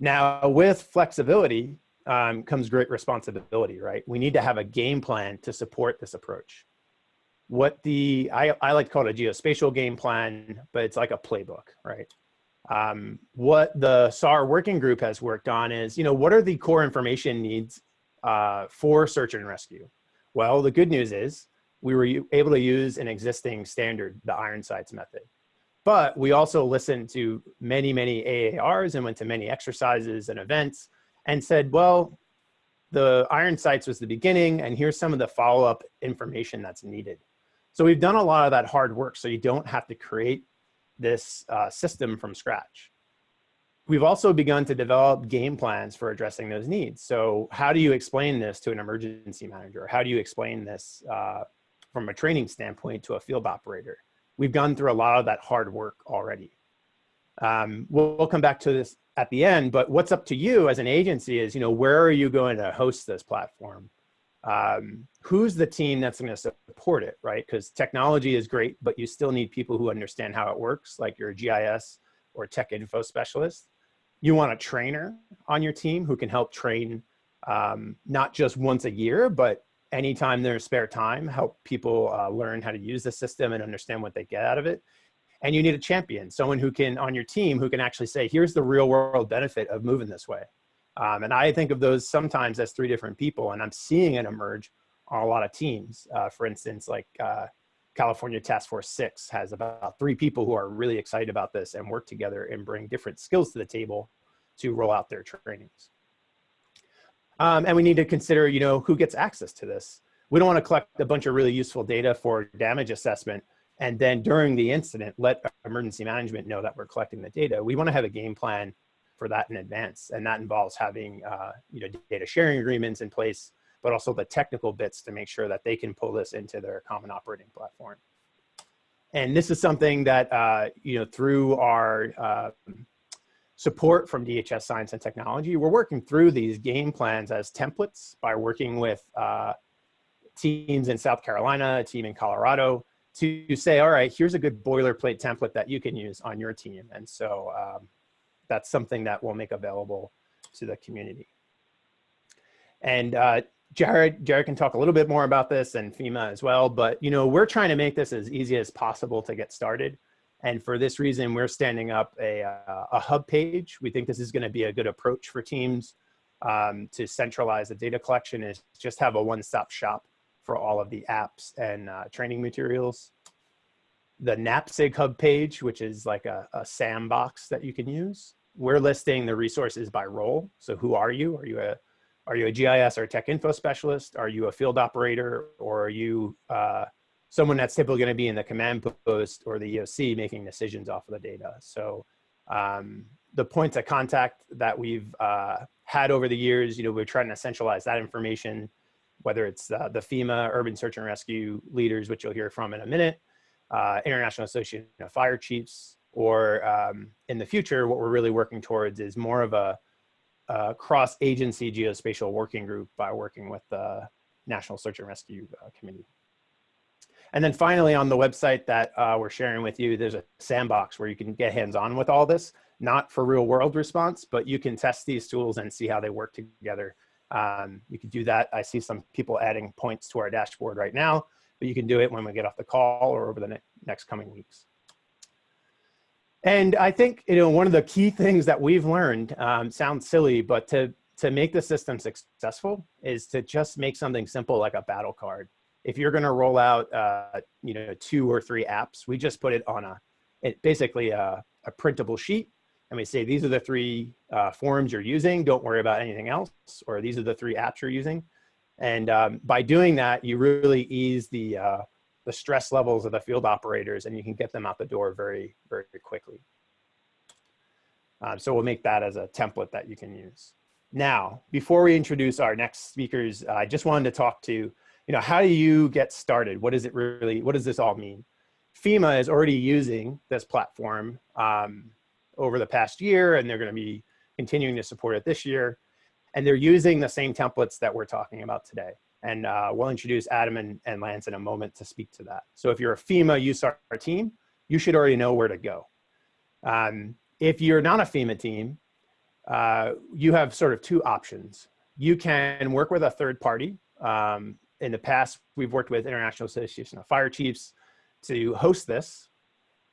Now, with flexibility um, comes great responsibility, right? We need to have a game plan to support this approach. What the, I, I like to call it a geospatial game plan, but it's like a playbook, right? Um, what the SAR working group has worked on is, you know, what are the core information needs uh, for search and rescue? Well, the good news is we were able to use an existing standard, the INSARAG method. But we also listened to many, many AARs and went to many exercises and events and said, well, the INSARAG was the beginning and here's some of the follow-up information that's needed. So we've done a lot of that hard work so you don't have to create this uh, system from scratch. We've also begun to develop game plans for addressing those needs. So how do you explain this to an emergency manager? How do you explain this uh, from a training standpoint to a field operator? We've gone through a lot of that hard work already. Um, we'll, we'll come back to this at the end, but what's up to you as an agency is, you know, where are you going to host this platform? Um, who's the team that's going to support it, right? Because technology is great, but you still need people who understand how it works, like your GIS or tech info specialist. You want a trainer on your team who can help train um, not just once a year, but anytime there's spare time, help people uh, learn how to use the system and understand what they get out of it. And you need a champion, someone who can, on your team, who can actually say, here's the real world benefit of moving this way. Um, and I think of those sometimes as three different people, and I'm seeing it emerge on a lot of teams. Uh, for instance, like uh, California Task Force 6 has about three people who are really excited about this and work together and bring different skills to the table to roll out their trainings. Um, and we need to consider, you know, who gets access to this. We don't want to collect a bunch of really useful data for damage assessment and then during the incident, let emergency management know that we're collecting the data. We want to have a game plan for that in advance. And that involves having uh, you know, data sharing agreements in place, but also the technical bits to make sure that they can pull this into their common operating platform. And this is something that, uh, you know, through our uh, support from DHS Science and Technology, we're working through these game plans as templates by working with uh, teams in South Carolina, a team in Colorado, to say, all right, here's a good boilerplate template that you can use on your team. And so um, that's something that we'll make available to the community. And uh, Jared, Jared can talk a little bit more about this and FEMA as well, but you know, we're trying to make this as easy as possible to get started. And for this reason, we're standing up a, uh, a hub page. We think this is gonna be a good approach for teams um, to centralize the data collection is just have a one-stop shop for all of the apps and uh, training materials the NAPSG hub page, which is like a, a sandbox that you can use. We're listing the resources by role. So who are you? Are you a are you a GIS or tech info specialist? Are you a field operator or are you uh, someone that's typically going to be in the command post or the EOC making decisions off of the data? So um, the points of contact that we've uh, had over the years, you know, we're trying to centralize that information, whether it's uh, the FEMA urban search and rescue leaders, which you'll hear from in a minute, uh, International Association of Fire Chiefs, or um, in the future, what we're really working towards is more of a, a cross-agency geospatial working group by working with the National Search and Rescue uh, Committee. And then finally on the website that uh, we're sharing with you, there's a sandbox where you can get hands-on with all this, not for real world response, but you can test these tools and see how they work together. Um, you can do that. I see some people adding points to our dashboard right now but you can do it when we get off the call or over the ne next coming weeks. And I think, you know, one of the key things that we've learned, um, sounds silly, but to, to make the system successful is to just make something simple like a battle card. If you're gonna roll out, uh, you know, two or three apps, we just put it on a, it basically a, a printable sheet and we say, these are the three uh, forms you're using, don't worry about anything else, or these are the three apps you're using. And um, by doing that, you really ease the, uh, the stress levels of the field operators and you can get them out the door very, very quickly. Um, so we'll make that as a template that you can use. Now, before we introduce our next speakers, I just wanted to talk to, you know, how do you get started? What does it really, what does this all mean? FEMA is already using this platform um, over the past year, and they're gonna be continuing to support it this year and they're using the same templates that we're talking about today. And uh, we'll introduce Adam and, and Lance in a moment to speak to that. So if you're a FEMA USAR team, you should already know where to go. Um, if you're not a FEMA team, uh, you have sort of two options. You can work with a third party. Um, in the past, we've worked with International Association of Fire Chiefs to host this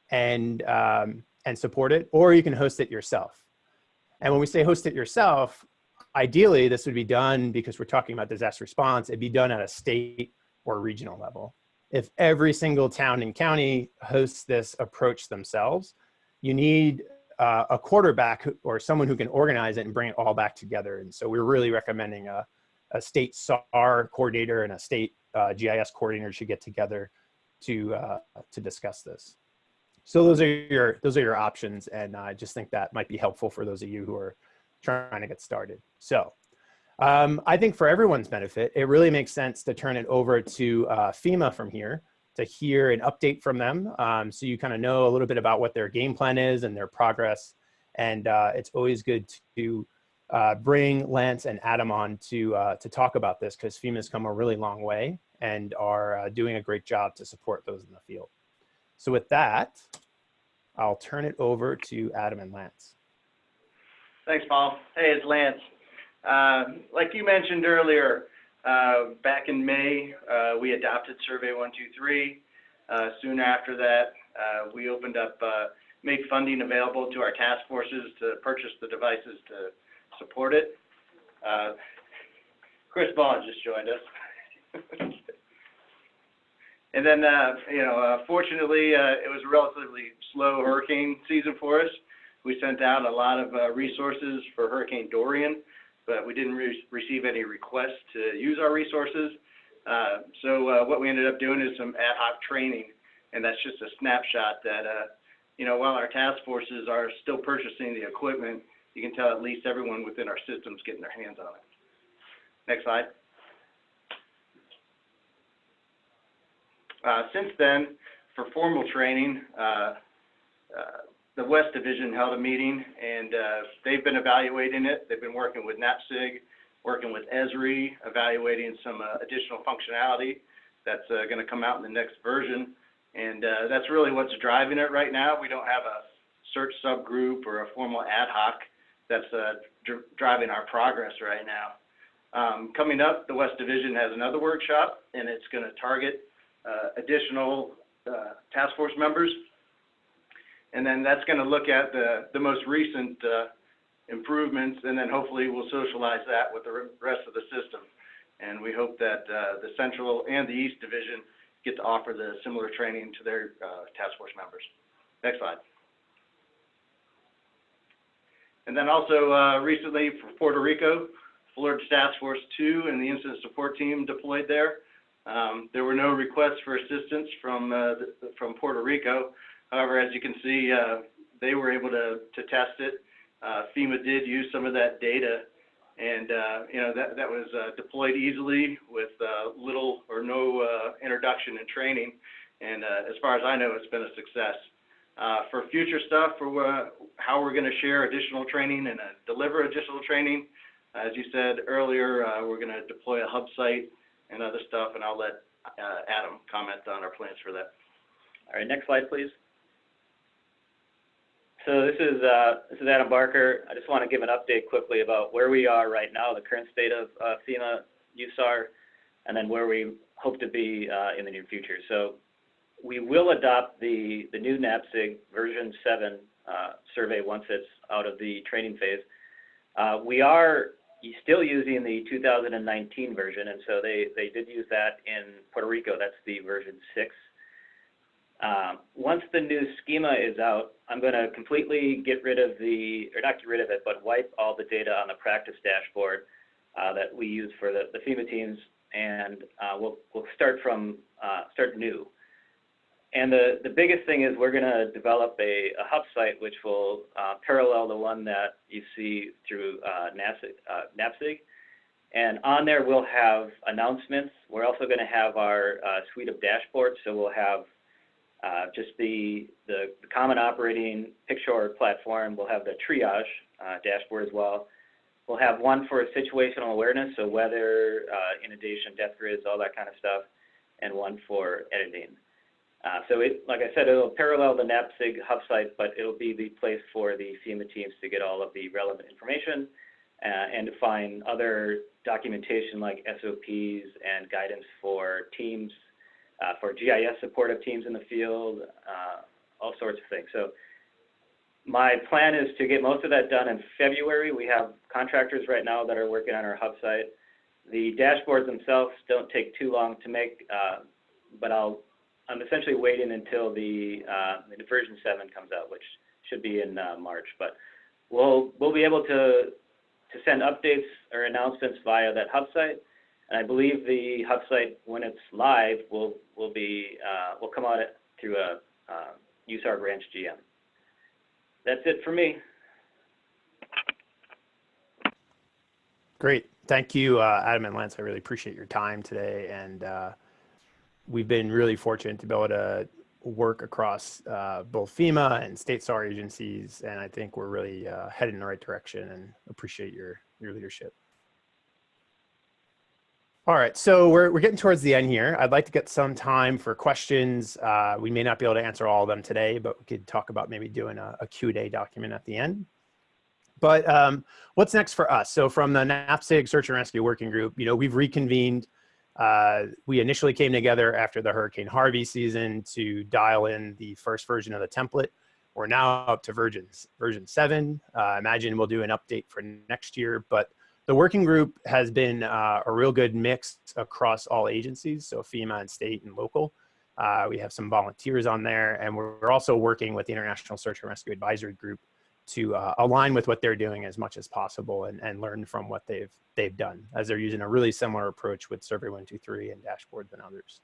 and, um, and support it, or you can host it yourself. And when we say host it yourself, ideally this would be done because we're talking about disaster response, it'd be done at a state or regional level. If every single town and county hosts this approach themselves, you need uh, a quarterback or someone who can organize it and bring it all back together. And so we're really recommending a, a state SAR coordinator and a state uh, GIS coordinator should get together to uh, to discuss this. So those are your those are your options, and I just think that might be helpful for those of you who are trying to get started. So um, I think for everyone's benefit, it really makes sense to turn it over to uh, FEMA from here to hear an update from them. Um, so you kind of know a little bit about what their game plan is and their progress. And uh, it's always good to uh, bring Lance and Adam on to, uh, to talk about this because FEMA has come a really long way and are uh, doing a great job to support those in the field. So with that, I'll turn it over to Adam and Lance. Thanks, Paul. Hey, it's Lance. Um, like you mentioned earlier, uh, back in May, uh, we adopted Survey 123. Uh, soon after that, uh, we opened up, uh, made funding available to our task forces to purchase the devices to support it. Uh, Chris Vaughan just joined us. and then, you know, fortunately, it was a relatively slow hurricane season for us. We sent out a lot of resources for Hurricane Dorian but we didn't re receive any requests to use our resources. Uh, so uh, what we ended up doing is some ad hoc training, and that's just a snapshot that, uh, you know, while our task forces are still purchasing the equipment, you can tell at least everyone within our system's getting their hands on it. Next slide. Uh, since then, for formal training, uh, uh, the West Division held a meeting, and uh, they've been evaluating it. They've been working with NAPSG, working with Esri, evaluating some uh, additional functionality that's uh, going to come out in the next version. And that's really what's driving it right now. We don't have a search subgroup or a formal ad hoc that's driving our progress right now. Um, coming up, the West Division has another workshop, and it's going to target additional task force members and then that's going to look at the, most recent uh, improvements, and then hopefully we'll socialize that with the rest of the system. And we hope that uh, the Central and the East Division get to offer the similar training to their uh, task force members. Next slide. And then also recently for Puerto Rico, Florida Task Force 2 and the Incident Support Team deployed there. Um, there were no requests for assistance from Puerto Rico, However, as you can see, uh, they were able to, test it. Uh, FEMA did use some of that data, and uh, you know that was uh, deployed easily with uh, little or no uh, introduction and training. And as far as I know, it's been a success. for future stuff, for how we're going to share additional training and deliver additional training, as you said earlier, we're going to deploy a hub site and other stuff, and I'll let Adam comment on our plans for that. All right, next slide, please. So this is uh, this is Adam Barker. I just want to give an update quickly about where we are right now, the current state of uh, FEMA USAR, and then where we hope to be uh, in the near future. So we will adopt the the new NAPSG version 7 uh, survey once it's out of the training phase. We are still using the 2019 version, and so they they did use that in Puerto Rico. That's the version 6. Um, once the new schema is out, I'm going to completely get rid of the, or not get rid of it, but wipe all the data on the practice dashboard uh, that we use for the, the FEMA teams, and uh, we'll, we'll start from, uh, start new. And the, the biggest thing is we're going to develop a, a, hub site which will uh, parallel the one that you see through uh. Uh, and on there we'll have announcements. We're also going to have our suite of dashboards, so we'll have just the, common operating picture platform. We'll have the triage uh, dashboard as well. We'll have one for situational awareness, so weather, uh, inundation, depth grids, all that kind of stuff, and one for editing. Uh, so like I said, it'll parallel the NAPSG hub site, but it'll be the place for the FEMA teams to get all of the relevant information uh, and to find other documentation like SOPs and guidance for teams, uh, for GIS supportive teams in the field, uh, all sorts of things. So my plan is to get most of that done in February. We have contractors right now that are working on our hub site. The dashboards themselves don't take too long to make, uh, but I'll I'm essentially waiting until the, uh, the version seven comes out, which should be in uh, March. But we'll we'll be able to to send updates or announcements via that hub site. And I believe the hub site, when it's live, will will be uh, will come out through a uh, USAR branch GM. That's it for me. Great. Thank you, uh, Adam and Lance. I really appreciate your time today. And uh, we've been really fortunate to be able to work across uh, both FEMA and state SAR agencies. And I think we're really uh, headed in the right direction and appreciate your, your leadership. All right, so we're, we're getting towards the end here. I'd like to get some time for questions. Uh, we may not be able to answer all of them today, but we could talk about maybe doing a, a Q&A document at the end. But um, what's next for us? So from the NAPSG Search and Rescue Working Group, you know, we've reconvened uh, we initially came together after the Hurricane Harvey season to dial in the first version of the template. We're now up to versions, version seven. Uh, imagine we'll do an update for next year, but the working group has been uh, a real good mix across all agencies, so FEMA and state and local. Uh, we have some volunteers on there, and we're also working with the International Search and Rescue Advisory Group to uh, align with what they're doing as much as possible and, and learn from what they've they've done as they're using a really similar approach with Survey 123 and dashboards and others.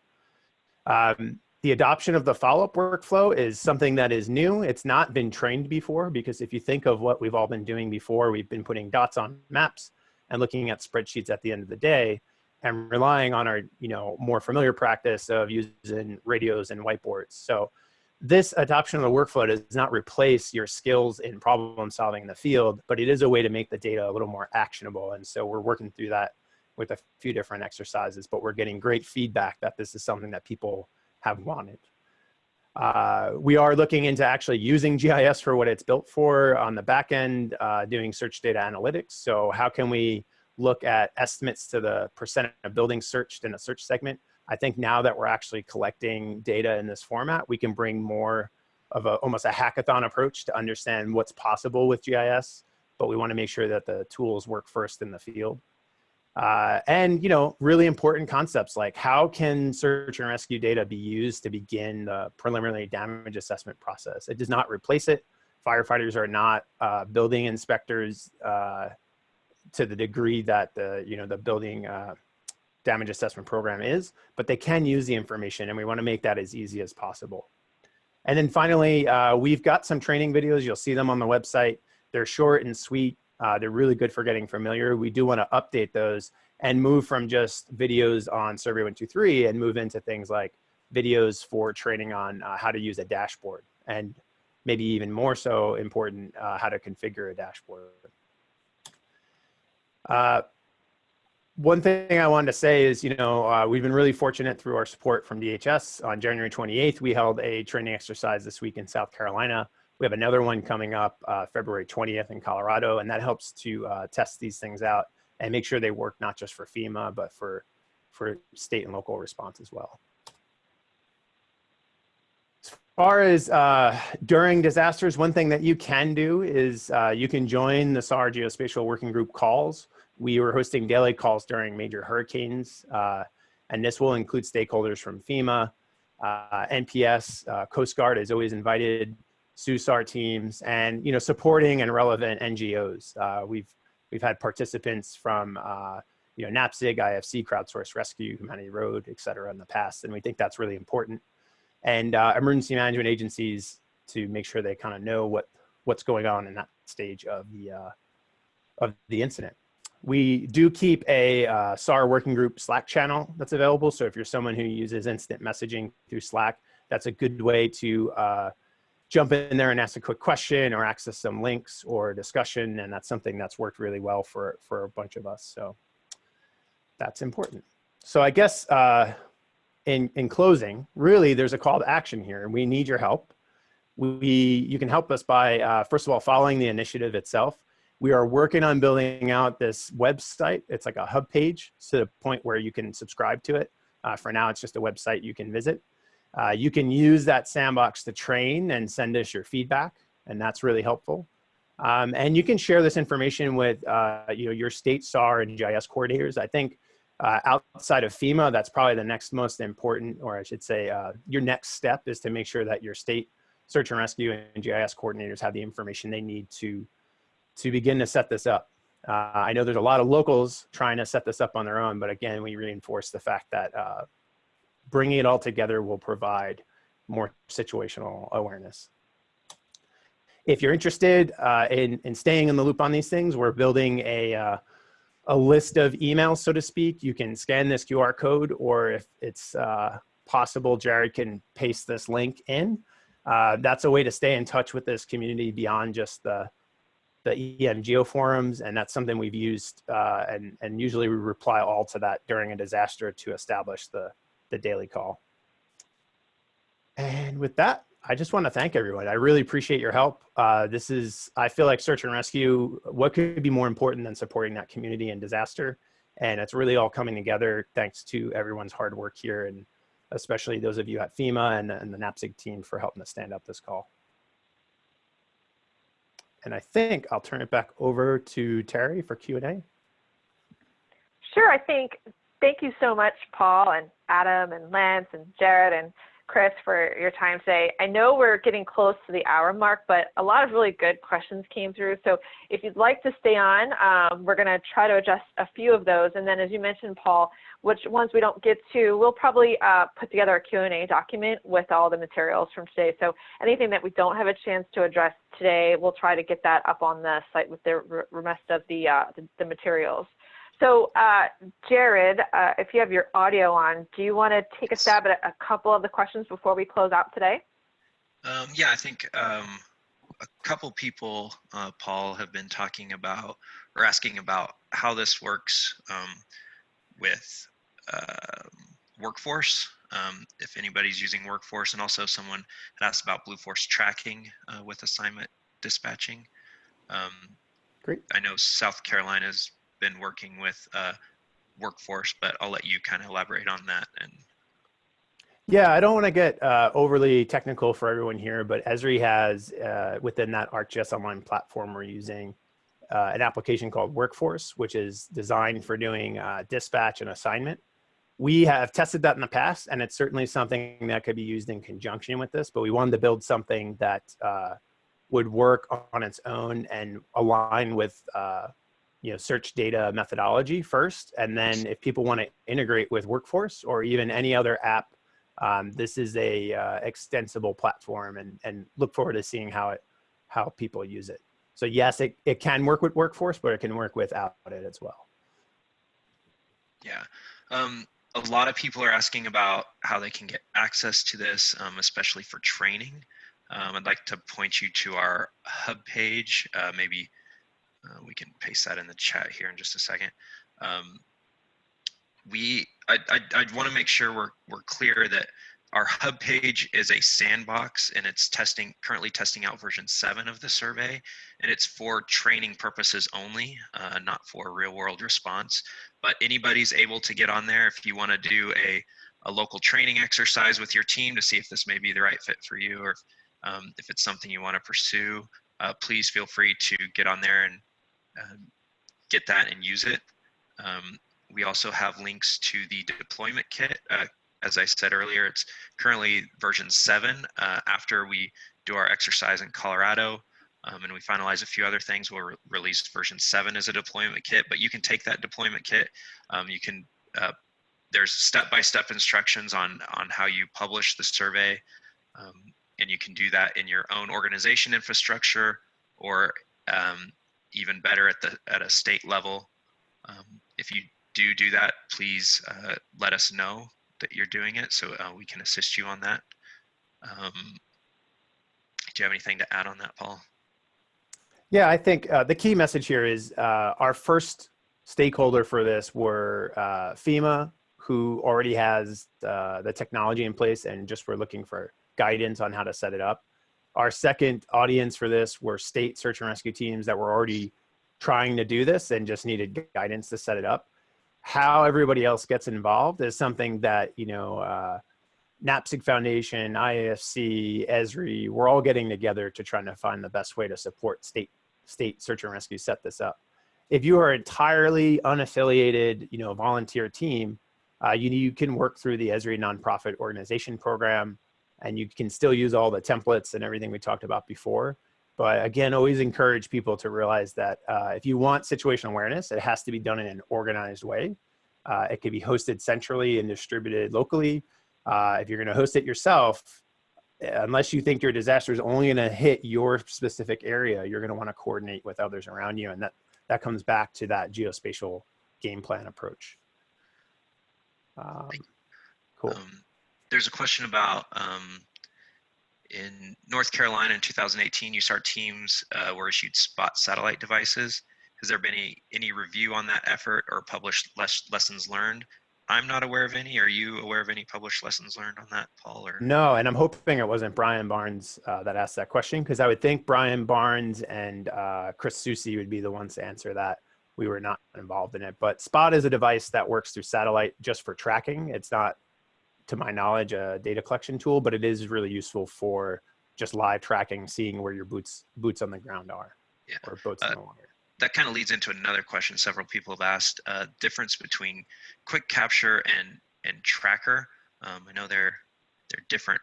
Um, the adoption of the follow-up workflow is something that is new. It's not been trained before because if you think of what we've all been doing before, we've been putting dots on maps and looking at spreadsheets at the end of the day and relying on our you know more familiar practice of using radios and whiteboards. So this adoption of the workflow does not replace your skills in problem solving in the field, but it is a way to make the data a little more actionable. And so we're working through that with a few different exercises, but we're getting great feedback that this is something that people have wanted. Uh, we are looking into actually using GIS for what it's built for on the back end, uh, doing search data analytics. So how can we look at estimates to the percent of buildings searched in a search segment I think now that we're actually collecting data in this format, we can bring more of a almost a hackathon approach to understand what's possible with GIS, but we want to make sure that the tools work first in the field. Uh, and you know, really important concepts like how can search and rescue data be used to begin the preliminary damage assessment process? It does not replace it. Firefighters are not uh, building inspectors uh, to the degree that the you know the building uh, damage assessment program is, but they can use the information and we wanna make that as easy as possible. And then finally, uh, we've got some training videos. You'll see them on the website. They're short and sweet. Uh, they're really good for getting familiar. We do wanna update those and move from just videos on Survey 123 and move into things like videos for training on uh, how to use a dashboard and maybe even more so important, uh, how to configure a dashboard. Uh, one thing I wanted to say is, you know, uh, we've been really fortunate through our support from DHS. On January 28th, we held a training exercise this week in South Carolina. We have another one coming up uh, February 20th in Colorado, and that helps to uh, test these things out and make sure they work not just for FEMA, but for, for state and local response as well. As far as uh, during disasters, one thing that you can do is uh, you can join the SAR Geospatial Working Group calls. We were hosting daily calls during major hurricanes, uh, and this will include stakeholders from FEMA, uh, NPS, Coast Guard is always invited, SUSAR teams, and you know supporting and relevant NGOs. Uh, we've we've had participants from uh, you know NAPSG, IFC, Crowdsource Rescue, Humanity Road, et cetera in the past, and we think that's really important. And uh, emergency management agencies to make sure they kind of know what what's going on in that stage of the of the incident. We do keep a uh, SAR working group Slack channel that's available. So if you're someone who uses instant messaging through Slack, that's a good way to uh, jump in there and ask a quick question or access some links or discussion. And that's something that's worked really well for, for a bunch of us. So that's important. So I guess uh, in, in closing, really, there's a call to action here, and we need your help. We, you can help us by, uh, first of all, following the initiative itself. We are working on building out this website. It's like a hub page to the point where you can subscribe to it. Uh, for now, it's just a website you can visit. Uh, you can use that sandbox to train and send us your feedback, and that's really helpful. Um, and you can share this information with uh, you know, your state SAR and GIS coordinators. I think uh, outside of FEMA, that's probably the next most important, or I should say, uh, your next step is to make sure that your state search and rescue and GIS coordinators have the information they need to, to begin to set this up. Uh, I know there's a lot of locals trying to set this up on their own, but again, we reinforce the fact that uh, bringing it all together will provide more situational awareness. If you're interested uh, in, in staying in the loop on these things, we're building a, uh, a list of emails, so to speak. You can scan this QR code, or if it's uh, possible, Jared can paste this link in. Uh, that's a way to stay in touch with this community beyond just the, the EM GeoForums, and that's something we've used, uh, and, and usually we reply all to that during a disaster to establish the, the daily call. And with that, I just want to thank everyone. I really appreciate your help. Uh, this is, I feel like search and rescue, what could be more important than supporting that community in disaster? And it's really all coming together thanks to everyone's hard work here and especially those of you at FEMA and, and the NAPSG team for helping us stand up this call. And I think I'll turn it back over to Terry for Q&A. Sure, I think, thank you so much, Paul and Adam and Lance and Jared and Chris, for your time today. I know we're getting close to the hour mark, but a lot of really good questions came through. So if you'd like to stay on, um, we're going to try to address a few of those. And then as you mentioned, Paul, which ones we don't get to, we'll probably uh, put together a Q&A document with all the materials from today. So anything that we don't have a chance to address today, we'll try to get that up on the site with the rest of the, uh, the, the materials. So, uh, Jared, uh, if you have your audio on, do you want to take a stab at a couple of the questions before we close out today? Um, yeah, I think um, a couple people, uh, Paul, have been talking about or asking about how this works um, with um, workforce. Um, if anybody's using workforce, and also someone had asked about Blue Force tracking uh, with assignment dispatching. Um, Great. I know South Carolina's been working with uh, workforce, but I'll let you kind of elaborate on that. And yeah, I don't want to get uh, overly technical for everyone here, but Esri has uh, within that ArcGIS Online platform we're using uh, an application called Workforce, which is designed for doing uh, dispatch and assignment. We have tested that in the past, and it's certainly something that could be used in conjunction with this, but we wanted to build something that uh, would work on its own and align with you know, search data methodology first. And then if people want to integrate with Workforce or even any other app, um, this is a uh, extensible platform and, and look forward to seeing how it, how people use it. So yes, it, it can work with Workforce, but it can work without it as well. Yeah. Um, a lot of people are asking about how they can get access to this, um, especially for training. Um, I'd like to point you to our hub page, uh, maybe uh, we can paste that in the chat here in just a second. Um, we, I, I, I want to make sure we're, we're clear that our hub page is a sandbox and it's testing, currently testing out version seven of the survey and it's for training purposes only, uh, not for real world response. But anybody's able to get on there if you want to do a, a local training exercise with your team to see if this may be the right fit for you or if, um, if it's something you want to pursue, uh, please feel free to get on there and get that and use it. Um, we also have links to the deployment kit. Uh, as I said earlier, it's currently version seven. Uh, after we do our exercise in Colorado um, and we finalize a few other things, we'll re release version seven as a deployment kit, but you can take that deployment kit. Um, you can, uh, there's step-by-step -step instructions on, on how you publish the survey. Um, and you can do that in your own organization infrastructure or um, even better at the at a state level. Um, if you do do that, please uh, let us know that you're doing it so uh, we can assist you on that. Um, do you have anything to add on that, Paul? Yeah, I think uh, the key message here is uh, our first stakeholder for this were uh, FEMA, who already has uh, the technology in place and just were looking for guidance on how to set it up. Our second audience for this were state search and rescue teams that were already trying to do this and just needed guidance to set it up. How everybody else gets involved is something that, you know, uh, NAPSG Foundation, IAFC, ESRI, we're all getting together to try to find the best way to support state state search and rescue set this up. If you are entirely unaffiliated, you know, volunteer team, uh, you, you can work through the Esri nonprofit organization program and you can still use all the templates and everything we talked about before. But again, always encourage people to realize that uh, if you want situational awareness, it has to be done in an organized way. Uh, it can be hosted centrally and distributed locally. Uh, if you're going to host it yourself, unless you think your disaster is only going to hit your specific area, you're going to want to coordinate with others around you. And that, that comes back to that geospatial game plan approach. Um, cool. Um, there's a question about um, in North Carolina in 2018, USAR teams uh, were issued spot satellite devices. Has there been any, any review on that effort or published les lessons learned? I'm not aware of any. Are you aware of any published lessons learned on that, Paul? Or no, and I'm hoping it wasn't Brian Barnes uh, that asked that question because I would think Brian Barnes and uh, Chris Susi would be the ones to answer that. We were not involved in it, but Spot is a device that works through satellite just for tracking. It's not, to my knowledge, a data collection tool, but it is really useful for just live tracking, seeing where your boots boots on the ground are, yeah. or boats uh, in the water. that kind of leads into another question several people have asked uh, difference between quick capture and and tracker. Um, i know they're they're different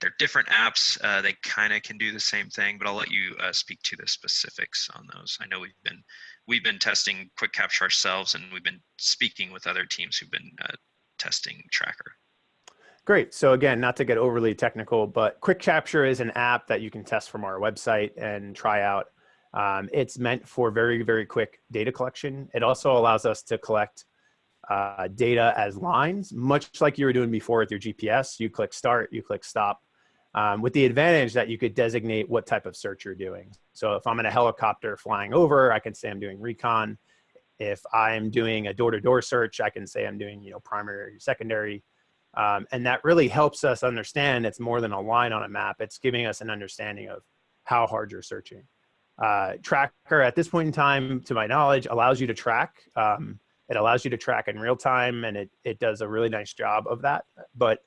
they're different apps uh, they kind of can do the same thing but i'll let you uh, speak to the specifics on those. I know we've been we've been testing quick capture ourselves and we've been speaking with other teams who've been uh, testing tracker Great. So again, not to get overly technical, but Quick Capture is an app that you can test from our website and try out. Um, it's meant for very, very quick data collection. It also allows us to collect uh, data as lines, much like you were doing before with your GPS. You click start, you click stop, um, with the advantage that you could designate what type of search you're doing. So if I'm in a helicopter flying over, I can say I'm doing recon. If I'm doing a door-to-door -door search, I can say I'm doing, you know, primary, secondary. Um, and that really helps us understand it's more than a line on a map. It's giving us an understanding of how hard you're searching uh, tracker at this point in time, to my knowledge, allows you to track. Um, it allows you to track in real time and it, it does a really nice job of that. But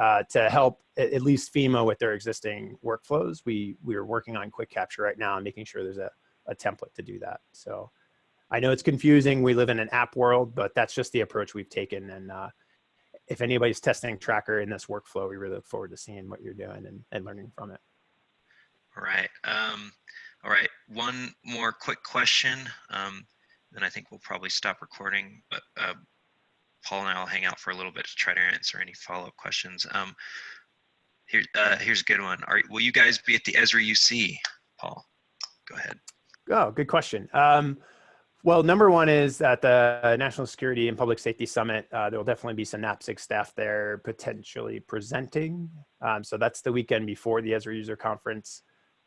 uh, to help at least FEMA with their existing workflows, we, we are working on quick capture right now and making sure there's a, a template to do that. So I know it's confusing. We live in an app world, but that's just the approach we've taken. And uh, if anybody's testing tracker in this workflow, we really look forward to seeing what you're doing and, and learning from it. All right. Um, all right, one more quick question, um, then I think we'll probably stop recording, but uh, Paul and I will hang out for a little bit to try to answer any follow-up questions. Um, here, uh, here's a good one. Are, will you guys be at the Esri UC, Paul? Go ahead. Oh, good question. Um, well, number one is at the National Security and Public Safety Summit, uh, there will definitely be some NAPSG staff there potentially presenting. Um, so that's the weekend before the Esri User Conference.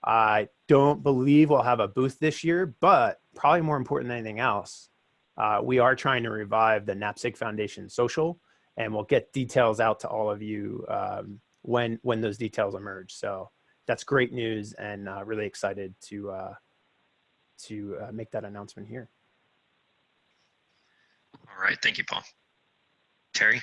I don't believe we'll have a booth this year, but probably more important than anything else, uh, we are trying to revive the NAPSG Foundation social, and we'll get details out to all of you um, when when those details emerge. So that's great news, and uh, really excited to uh, to uh, make that announcement here. All right, thank you, Paul. Terry.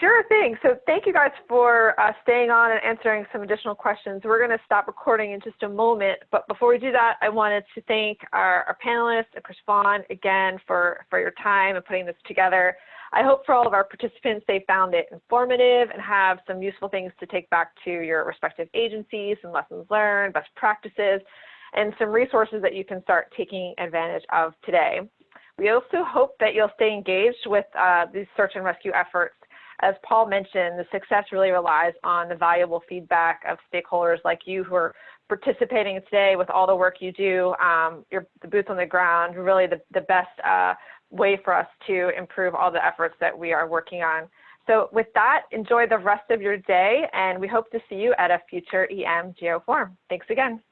Sure thing. So thank you guys for uh, staying on and answering some additional questions. We're going to stop recording in just a moment, but before we do that, I wanted to thank our, our panelists Chris Vaughan again for, for your time and putting this together. I hope for all of our participants, they found it informative and have some useful things to take back to your respective agencies, some lessons learned, best practices, and some resources that you can start taking advantage of today. We also hope that you'll stay engaged with uh, these search and rescue efforts as Paul mentioned, the success really relies on the valuable feedback of stakeholders like you who are participating today with all the work you do. Um, your, the boots on the ground, really the, the best uh, way for us to improve all the efforts that we are working on. So with that, enjoy the rest of your day, and we hope to see you at a future EM GeoForum. Thanks again.